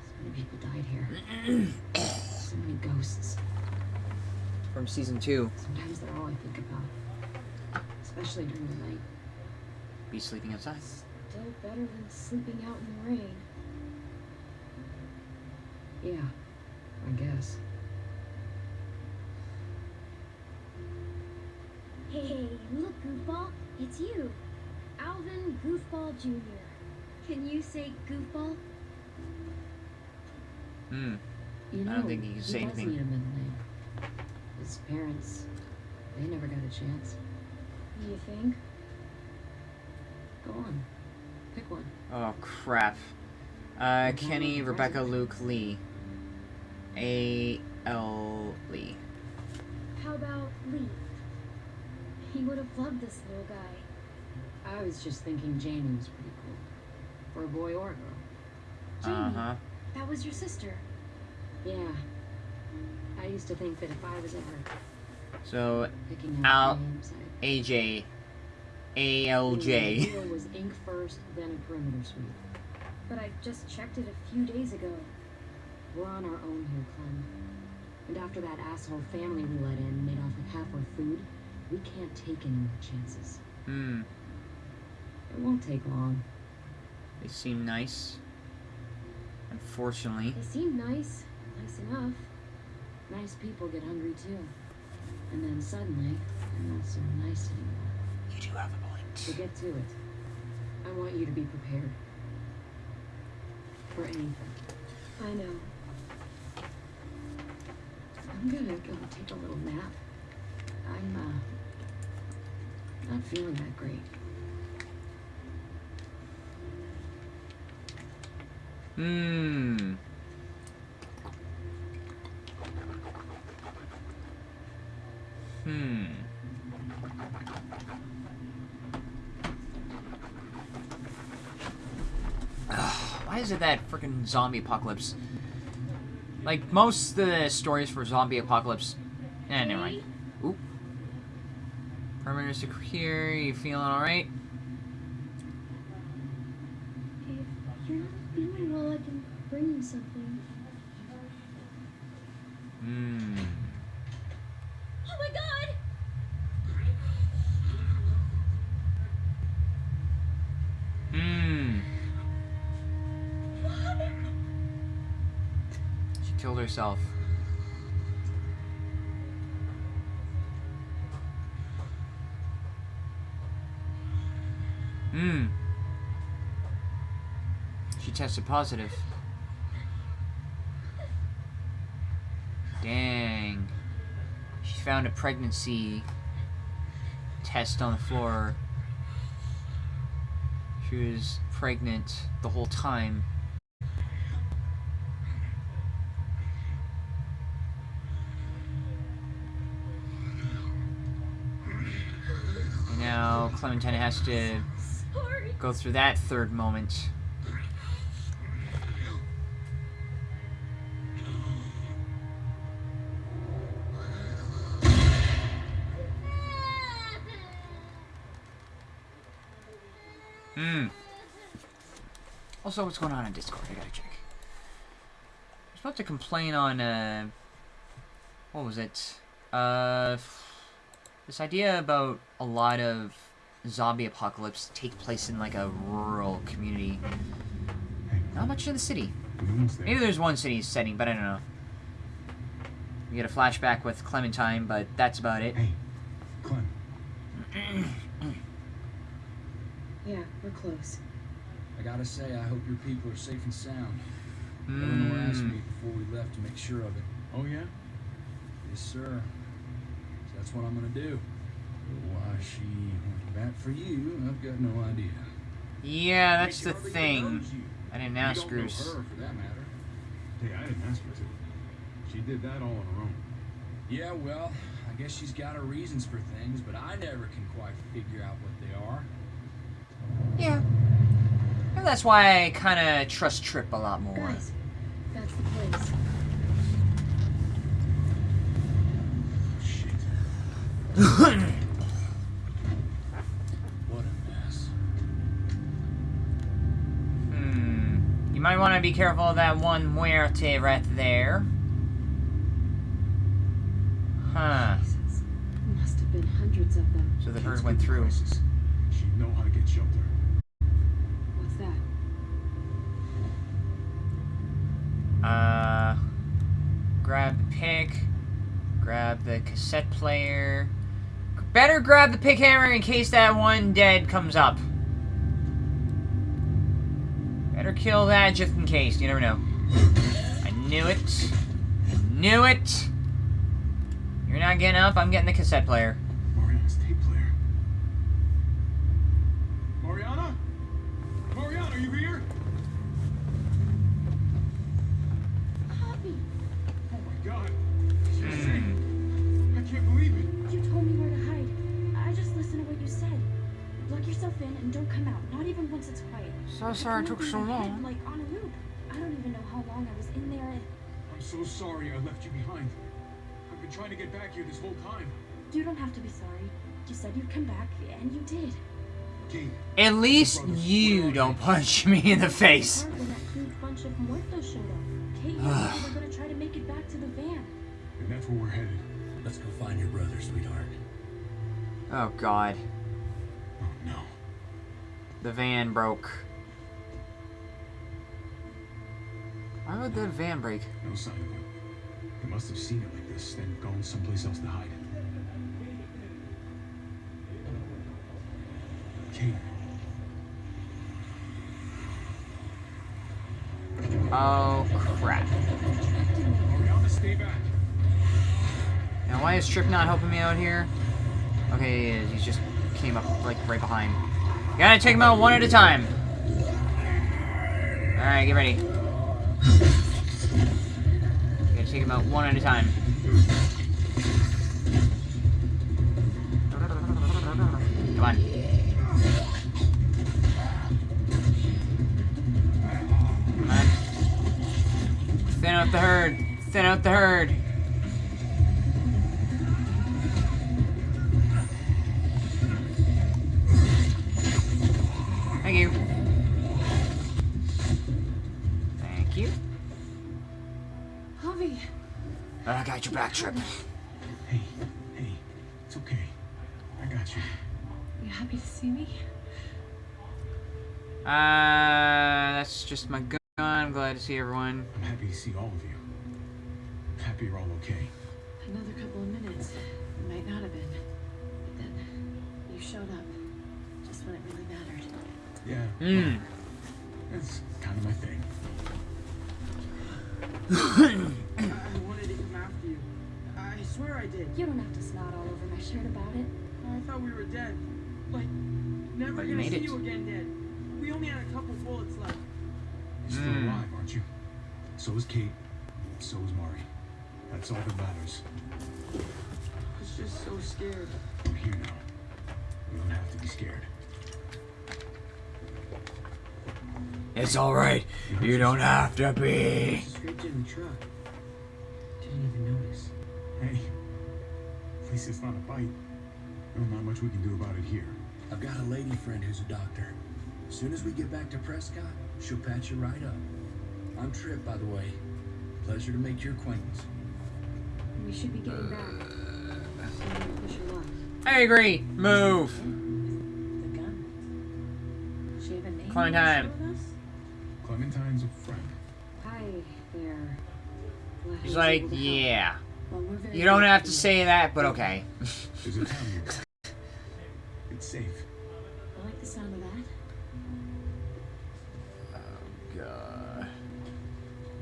[SPEAKER 4] So many people died here. so many ghosts.
[SPEAKER 1] From season two.
[SPEAKER 4] Sometimes they're all I think about. Especially during the night.
[SPEAKER 1] Be sleeping outside.
[SPEAKER 4] Still better than sleeping out in the rain. Yeah, I guess.
[SPEAKER 9] Hey, look, Goofball, it's you. Alvin Goofball Jr. Can you say Goofball?
[SPEAKER 1] Hmm.
[SPEAKER 4] You know,
[SPEAKER 1] I don't think he can say
[SPEAKER 4] does
[SPEAKER 1] anything.
[SPEAKER 4] need a middle name. His parents, they never got a chance. You think? Go on, pick one.
[SPEAKER 1] Oh crap. Uh, Kenny, Rebecca, Luke, Lee. A. L. Lee.
[SPEAKER 9] How about Lee? He would have loved this little guy.
[SPEAKER 4] I was just thinking Jamie was pretty cool. For a boy or a girl.
[SPEAKER 9] Jamie,
[SPEAKER 1] Uh huh.
[SPEAKER 9] that was your sister.
[SPEAKER 4] Yeah. I used to think that if I was ever
[SPEAKER 1] So
[SPEAKER 4] picking
[SPEAKER 1] Al-
[SPEAKER 4] out names, I
[SPEAKER 1] AJ. ALJ.
[SPEAKER 4] Was ink first, then a perimeter sweep.
[SPEAKER 9] But I just checked it a few days ago.
[SPEAKER 4] We're on our own here, Clem. And after that asshole family we let in made off with half our food, we can't take any more chances.
[SPEAKER 1] Hmm.
[SPEAKER 4] It won't take long.
[SPEAKER 1] They seem nice. Unfortunately.
[SPEAKER 9] They seem nice. Nice enough.
[SPEAKER 4] Nice people get hungry too. And then suddenly, they're not so nice anymore.
[SPEAKER 1] You do have a
[SPEAKER 4] So
[SPEAKER 1] point.
[SPEAKER 4] get to it. I want you to be prepared. For anything.
[SPEAKER 9] I know.
[SPEAKER 4] I'm gonna go take a little nap. I'm, uh, not feeling that great.
[SPEAKER 1] Hmm. Hmm. Ugh, Why is it that freaking zombie apocalypse? Like most of the stories for zombie apocalypse. Eh, never mind. Oop. Perimeter secure. You feeling all tested positive. Dang. She found a pregnancy test on the floor. She was pregnant the whole time. And now Clementine has to go through that third moment. Also, what's going on in Discord? I gotta check. I was about to complain on, uh, what was it? Uh, this idea about a lot of zombie apocalypse take place in like a rural community. Not much in the city.
[SPEAKER 2] We're almost there.
[SPEAKER 1] Maybe there's one city setting, but I don't know. We get a flashback with Clementine, but that's about it.
[SPEAKER 2] Hey, Clem.
[SPEAKER 4] Yeah, we're close.
[SPEAKER 3] I gotta say, I hope your people are safe and sound. Eleanor asked
[SPEAKER 1] Mm.
[SPEAKER 3] me before we left to make sure of it.
[SPEAKER 2] Oh yeah?
[SPEAKER 3] Yes, sir. So that's what I'm gonna do. Why she went back for you, I've got no idea.
[SPEAKER 1] Yeah, that's the thing. I didn't
[SPEAKER 3] You
[SPEAKER 1] ask Bruce.
[SPEAKER 3] her, for that matter.
[SPEAKER 2] Hey, I didn't ask her to. She did that all on her own.
[SPEAKER 3] Yeah, well, I guess she's got her reasons for things, but I never can quite figure out what they are.
[SPEAKER 1] Yeah. Maybe that's why I kind of trust Tripp a lot more.
[SPEAKER 4] Guys, that's the place.
[SPEAKER 2] Shit.
[SPEAKER 3] What a mess.
[SPEAKER 1] Hmm. You might want to be careful of that one muerte right there. Huh.
[SPEAKER 4] Jesus. Must have been hundreds of them.
[SPEAKER 1] So the
[SPEAKER 2] Kids
[SPEAKER 1] herd went through.
[SPEAKER 2] crisis. She'd know how to get shelter.
[SPEAKER 4] What's that?
[SPEAKER 1] Uh, grab the pick. Grab the cassette player. Better grab the pick hammer in case that one dead comes up. Better kill that just in case. You never know. I knew it. I knew it. You're not getting up. I'm getting the cassette player. Sorry it took so
[SPEAKER 9] my head,
[SPEAKER 1] long.
[SPEAKER 9] Like on a loop. I don't even know how long I was in there. and-
[SPEAKER 2] I'm so sorry I left you behind. I've been trying to get back here this whole time.
[SPEAKER 9] You don't have to be sorry. You said you'd come back, and you did.
[SPEAKER 2] Kate,
[SPEAKER 1] At least you don't punch me in the face.
[SPEAKER 9] When that huge bunch of muertos showed up. Kate and I were gonna try to make it back to the van.
[SPEAKER 2] and that's where we're headed.
[SPEAKER 3] Let's go find your brother, sweetheart.
[SPEAKER 1] Oh god.
[SPEAKER 2] Oh no.
[SPEAKER 1] The van broke. Why would the van break?
[SPEAKER 2] No sign of him. He must have seen it like this, then gone someplace else to hide. Kate,
[SPEAKER 1] Oh crap.
[SPEAKER 2] Mariana, stay back.
[SPEAKER 1] Now why is Tripp not helping me out here? Okay, he just came up like right behind. Gotta take him out one at a time. Alright, get ready. Gotta take him out one at a time. Come on. Come on. Thin out the herd. Thin out the herd. I got your back, Tripp.
[SPEAKER 2] Hey, hey, it's okay. I got you.
[SPEAKER 4] you happy to see me?
[SPEAKER 1] Uh, that's just my gun. I'm glad to see everyone.
[SPEAKER 2] I'm happy to see all of you. I'm happy you're all okay.
[SPEAKER 4] Another couple of minutes. It might not have been. But then you showed up. Just when it really mattered.
[SPEAKER 2] Yeah.
[SPEAKER 1] Hmm.
[SPEAKER 2] That's kind of my thing.
[SPEAKER 3] I did.
[SPEAKER 9] You don't have to snot all over my shirt about it.
[SPEAKER 3] I thought we were dead. Like, never
[SPEAKER 1] But
[SPEAKER 3] gonna
[SPEAKER 1] made
[SPEAKER 3] see
[SPEAKER 1] it.
[SPEAKER 3] you again dead. We only had a couple bullets left.
[SPEAKER 2] You're still
[SPEAKER 1] Hmm.
[SPEAKER 2] alive, aren't you? So is Kate. So is Mari. That's all that matters.
[SPEAKER 3] I was just so scared.
[SPEAKER 2] We're here now. You don't have to be scared.
[SPEAKER 1] It's alright. You don't have to be.
[SPEAKER 3] Scraped in the truck. Didn't even notice.
[SPEAKER 2] Hey, at least it's not a bite. There's not much we can do about it here.
[SPEAKER 3] I've got a lady friend who's a doctor.
[SPEAKER 11] As soon as we get back to Prescott, she'll patch you right up. I'm Tripp, by the way. Pleasure to make your acquaintance.
[SPEAKER 4] We should be getting back. So I'm gonna push her luck.
[SPEAKER 1] I agree. Move.
[SPEAKER 4] The gun. She have a name?
[SPEAKER 1] Clementine.
[SPEAKER 4] to share with us?
[SPEAKER 2] Clementine's a friend.
[SPEAKER 4] Hi there. Glad I
[SPEAKER 1] He's like,
[SPEAKER 4] yeah. help.
[SPEAKER 1] Yeah.
[SPEAKER 4] Well,
[SPEAKER 1] You don't have to say that, but okay.
[SPEAKER 2] There's a town here. It's safe.
[SPEAKER 4] I like the sound of that.
[SPEAKER 1] Oh God.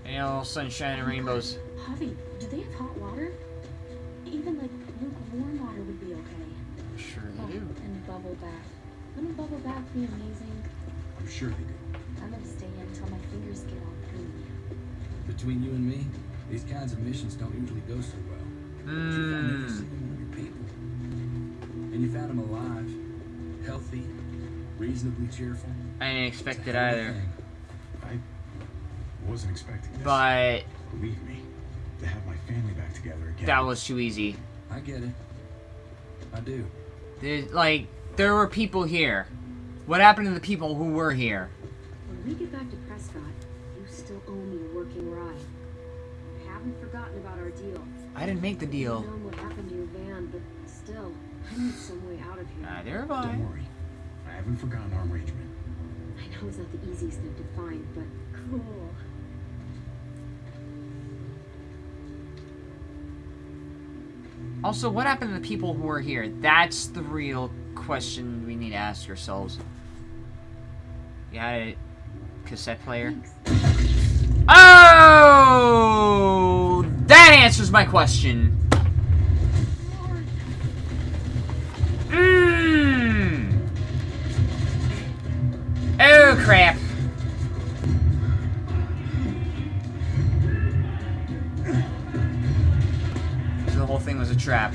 [SPEAKER 1] Any little sunshine and rainbows.
[SPEAKER 4] Javi, do they have hot water? Even like lukewarm water would be okay.
[SPEAKER 1] Sure
[SPEAKER 4] Oh,
[SPEAKER 1] they do.
[SPEAKER 4] and bubble bath. Wouldn't a bubble bath be amazing?
[SPEAKER 2] I'm sure they do.
[SPEAKER 4] I'm gonna stay in until my fingers get all creamy.
[SPEAKER 11] Between you and me, these kinds of missions don't usually go so well. But you found every
[SPEAKER 1] hmm.
[SPEAKER 11] single one of your people. And you found them alive, healthy, reasonably cheerful.
[SPEAKER 1] I didn't expect it
[SPEAKER 11] a hell of a
[SPEAKER 1] either.
[SPEAKER 11] thing.
[SPEAKER 2] I wasn't expecting this.
[SPEAKER 1] But
[SPEAKER 2] Believe me, to have my family back together again.
[SPEAKER 1] that was too easy.
[SPEAKER 11] I get it. I do.
[SPEAKER 1] There's, like, there were people here. What happened to the people who were here?
[SPEAKER 4] When we get back to Prescott, you still owe me a working ride. I haven't forgotten about our deal.
[SPEAKER 1] I didn't make the
[SPEAKER 4] I
[SPEAKER 1] deal.
[SPEAKER 4] know what happened to your van, but still, I need some way out of here.
[SPEAKER 1] Ah, Neither have I.
[SPEAKER 2] Don't worry. I haven't forgotten our arrangement.
[SPEAKER 4] I know it's not the easiest thing to find, but cool.
[SPEAKER 1] Also, what happened to the people who were here? That's the real question we need to ask ourselves. You had a cassette player?
[SPEAKER 4] Thanks.
[SPEAKER 1] Oh! That answers my question. Mmm. Oh, crap. The whole thing was a trap.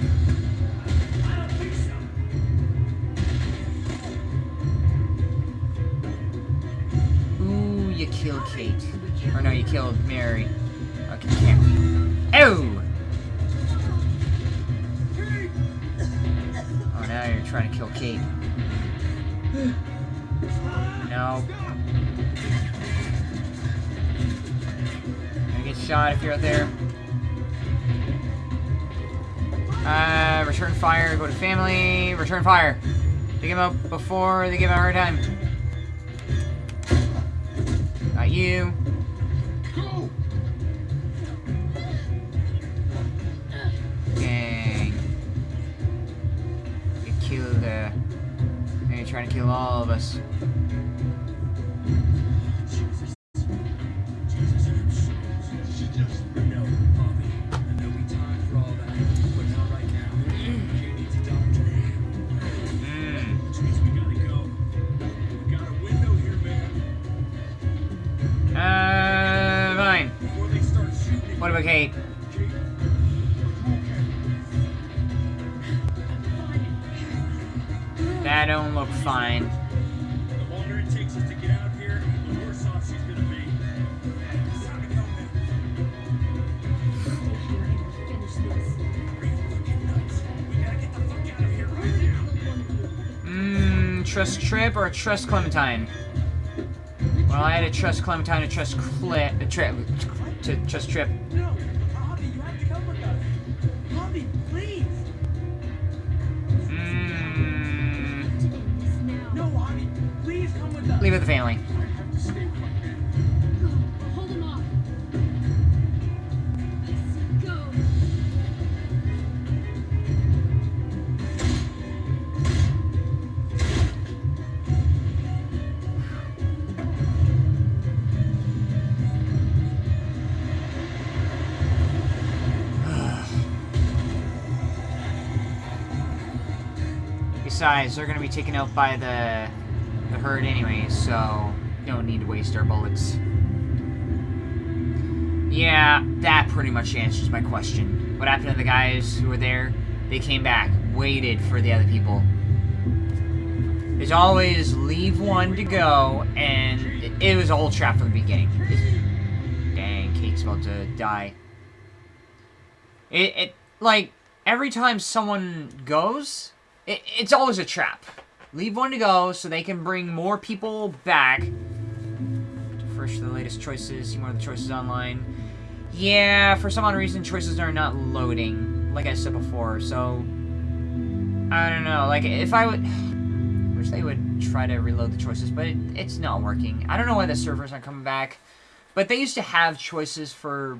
[SPEAKER 1] Ooh, you killed Kate. Or no, you killed Mari. Okay, can't. Oh! Oh, now you're trying to kill Kate. No. Gonna get shot if you're out there. Uh, return fire, go to family, return fire. Take him out before they give him a hard time. Not you. Kill all of us.
[SPEAKER 6] Trust Tripp or a
[SPEAKER 1] trust Clementine? Well, I had to trust Clementine to trust Clip, Tripp, to trust Tripp.
[SPEAKER 6] No, Javi, you have to come with us. Javi, please.
[SPEAKER 4] To end this now.
[SPEAKER 6] No, Javi, please come with us.
[SPEAKER 1] leave it with the family. Besides, they're gonna be taken out by the the herd anyway, so don't need to waste our bullets. Yeah, that pretty much answers my question. What happened to the guys who were there? They came back, waited for the other people. There's always leave one to go, and it, it was a whole trap from the beginning. Dang, Kate's about to die. It, it like every time someone goes, it, it's always a trap. Leave one to go so they can bring more people back. Refresh the latest choices. See more of the choices online. Yeah, for some odd reason, choices are not loading. Like I said before, so... I don't know. Like, if I would... I wish they would try to reload the choices, but it, it's not working. I don't know why the servers aren't coming back. But they used to have choices for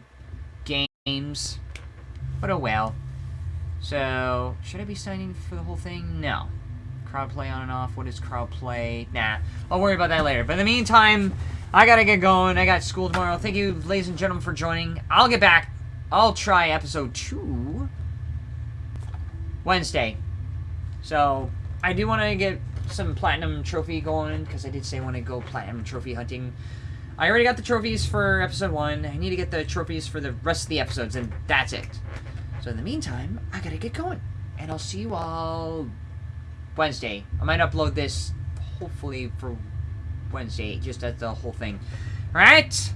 [SPEAKER 1] games. But oh well. So, should I be signing for the whole thing? No. Crowd play on and off. What is crowd play? Nah. I'll worry about that later. But in the meantime, I gotta get going. I got school tomorrow. Thank you, ladies and gentlemen, for joining. I'll get back. I'll try episode 2 Wednesday. So, I do want to get some platinum trophy going, because I did say I want to go platinum trophy hunting. I already got the trophies for episode 1. I need to get the trophies for the rest of the episodes, and that's it. So in the meantime, I gotta get going. And I'll see you all Wednesday. I might upload this, hopefully, for Wednesday, just as the whole thing. Alright?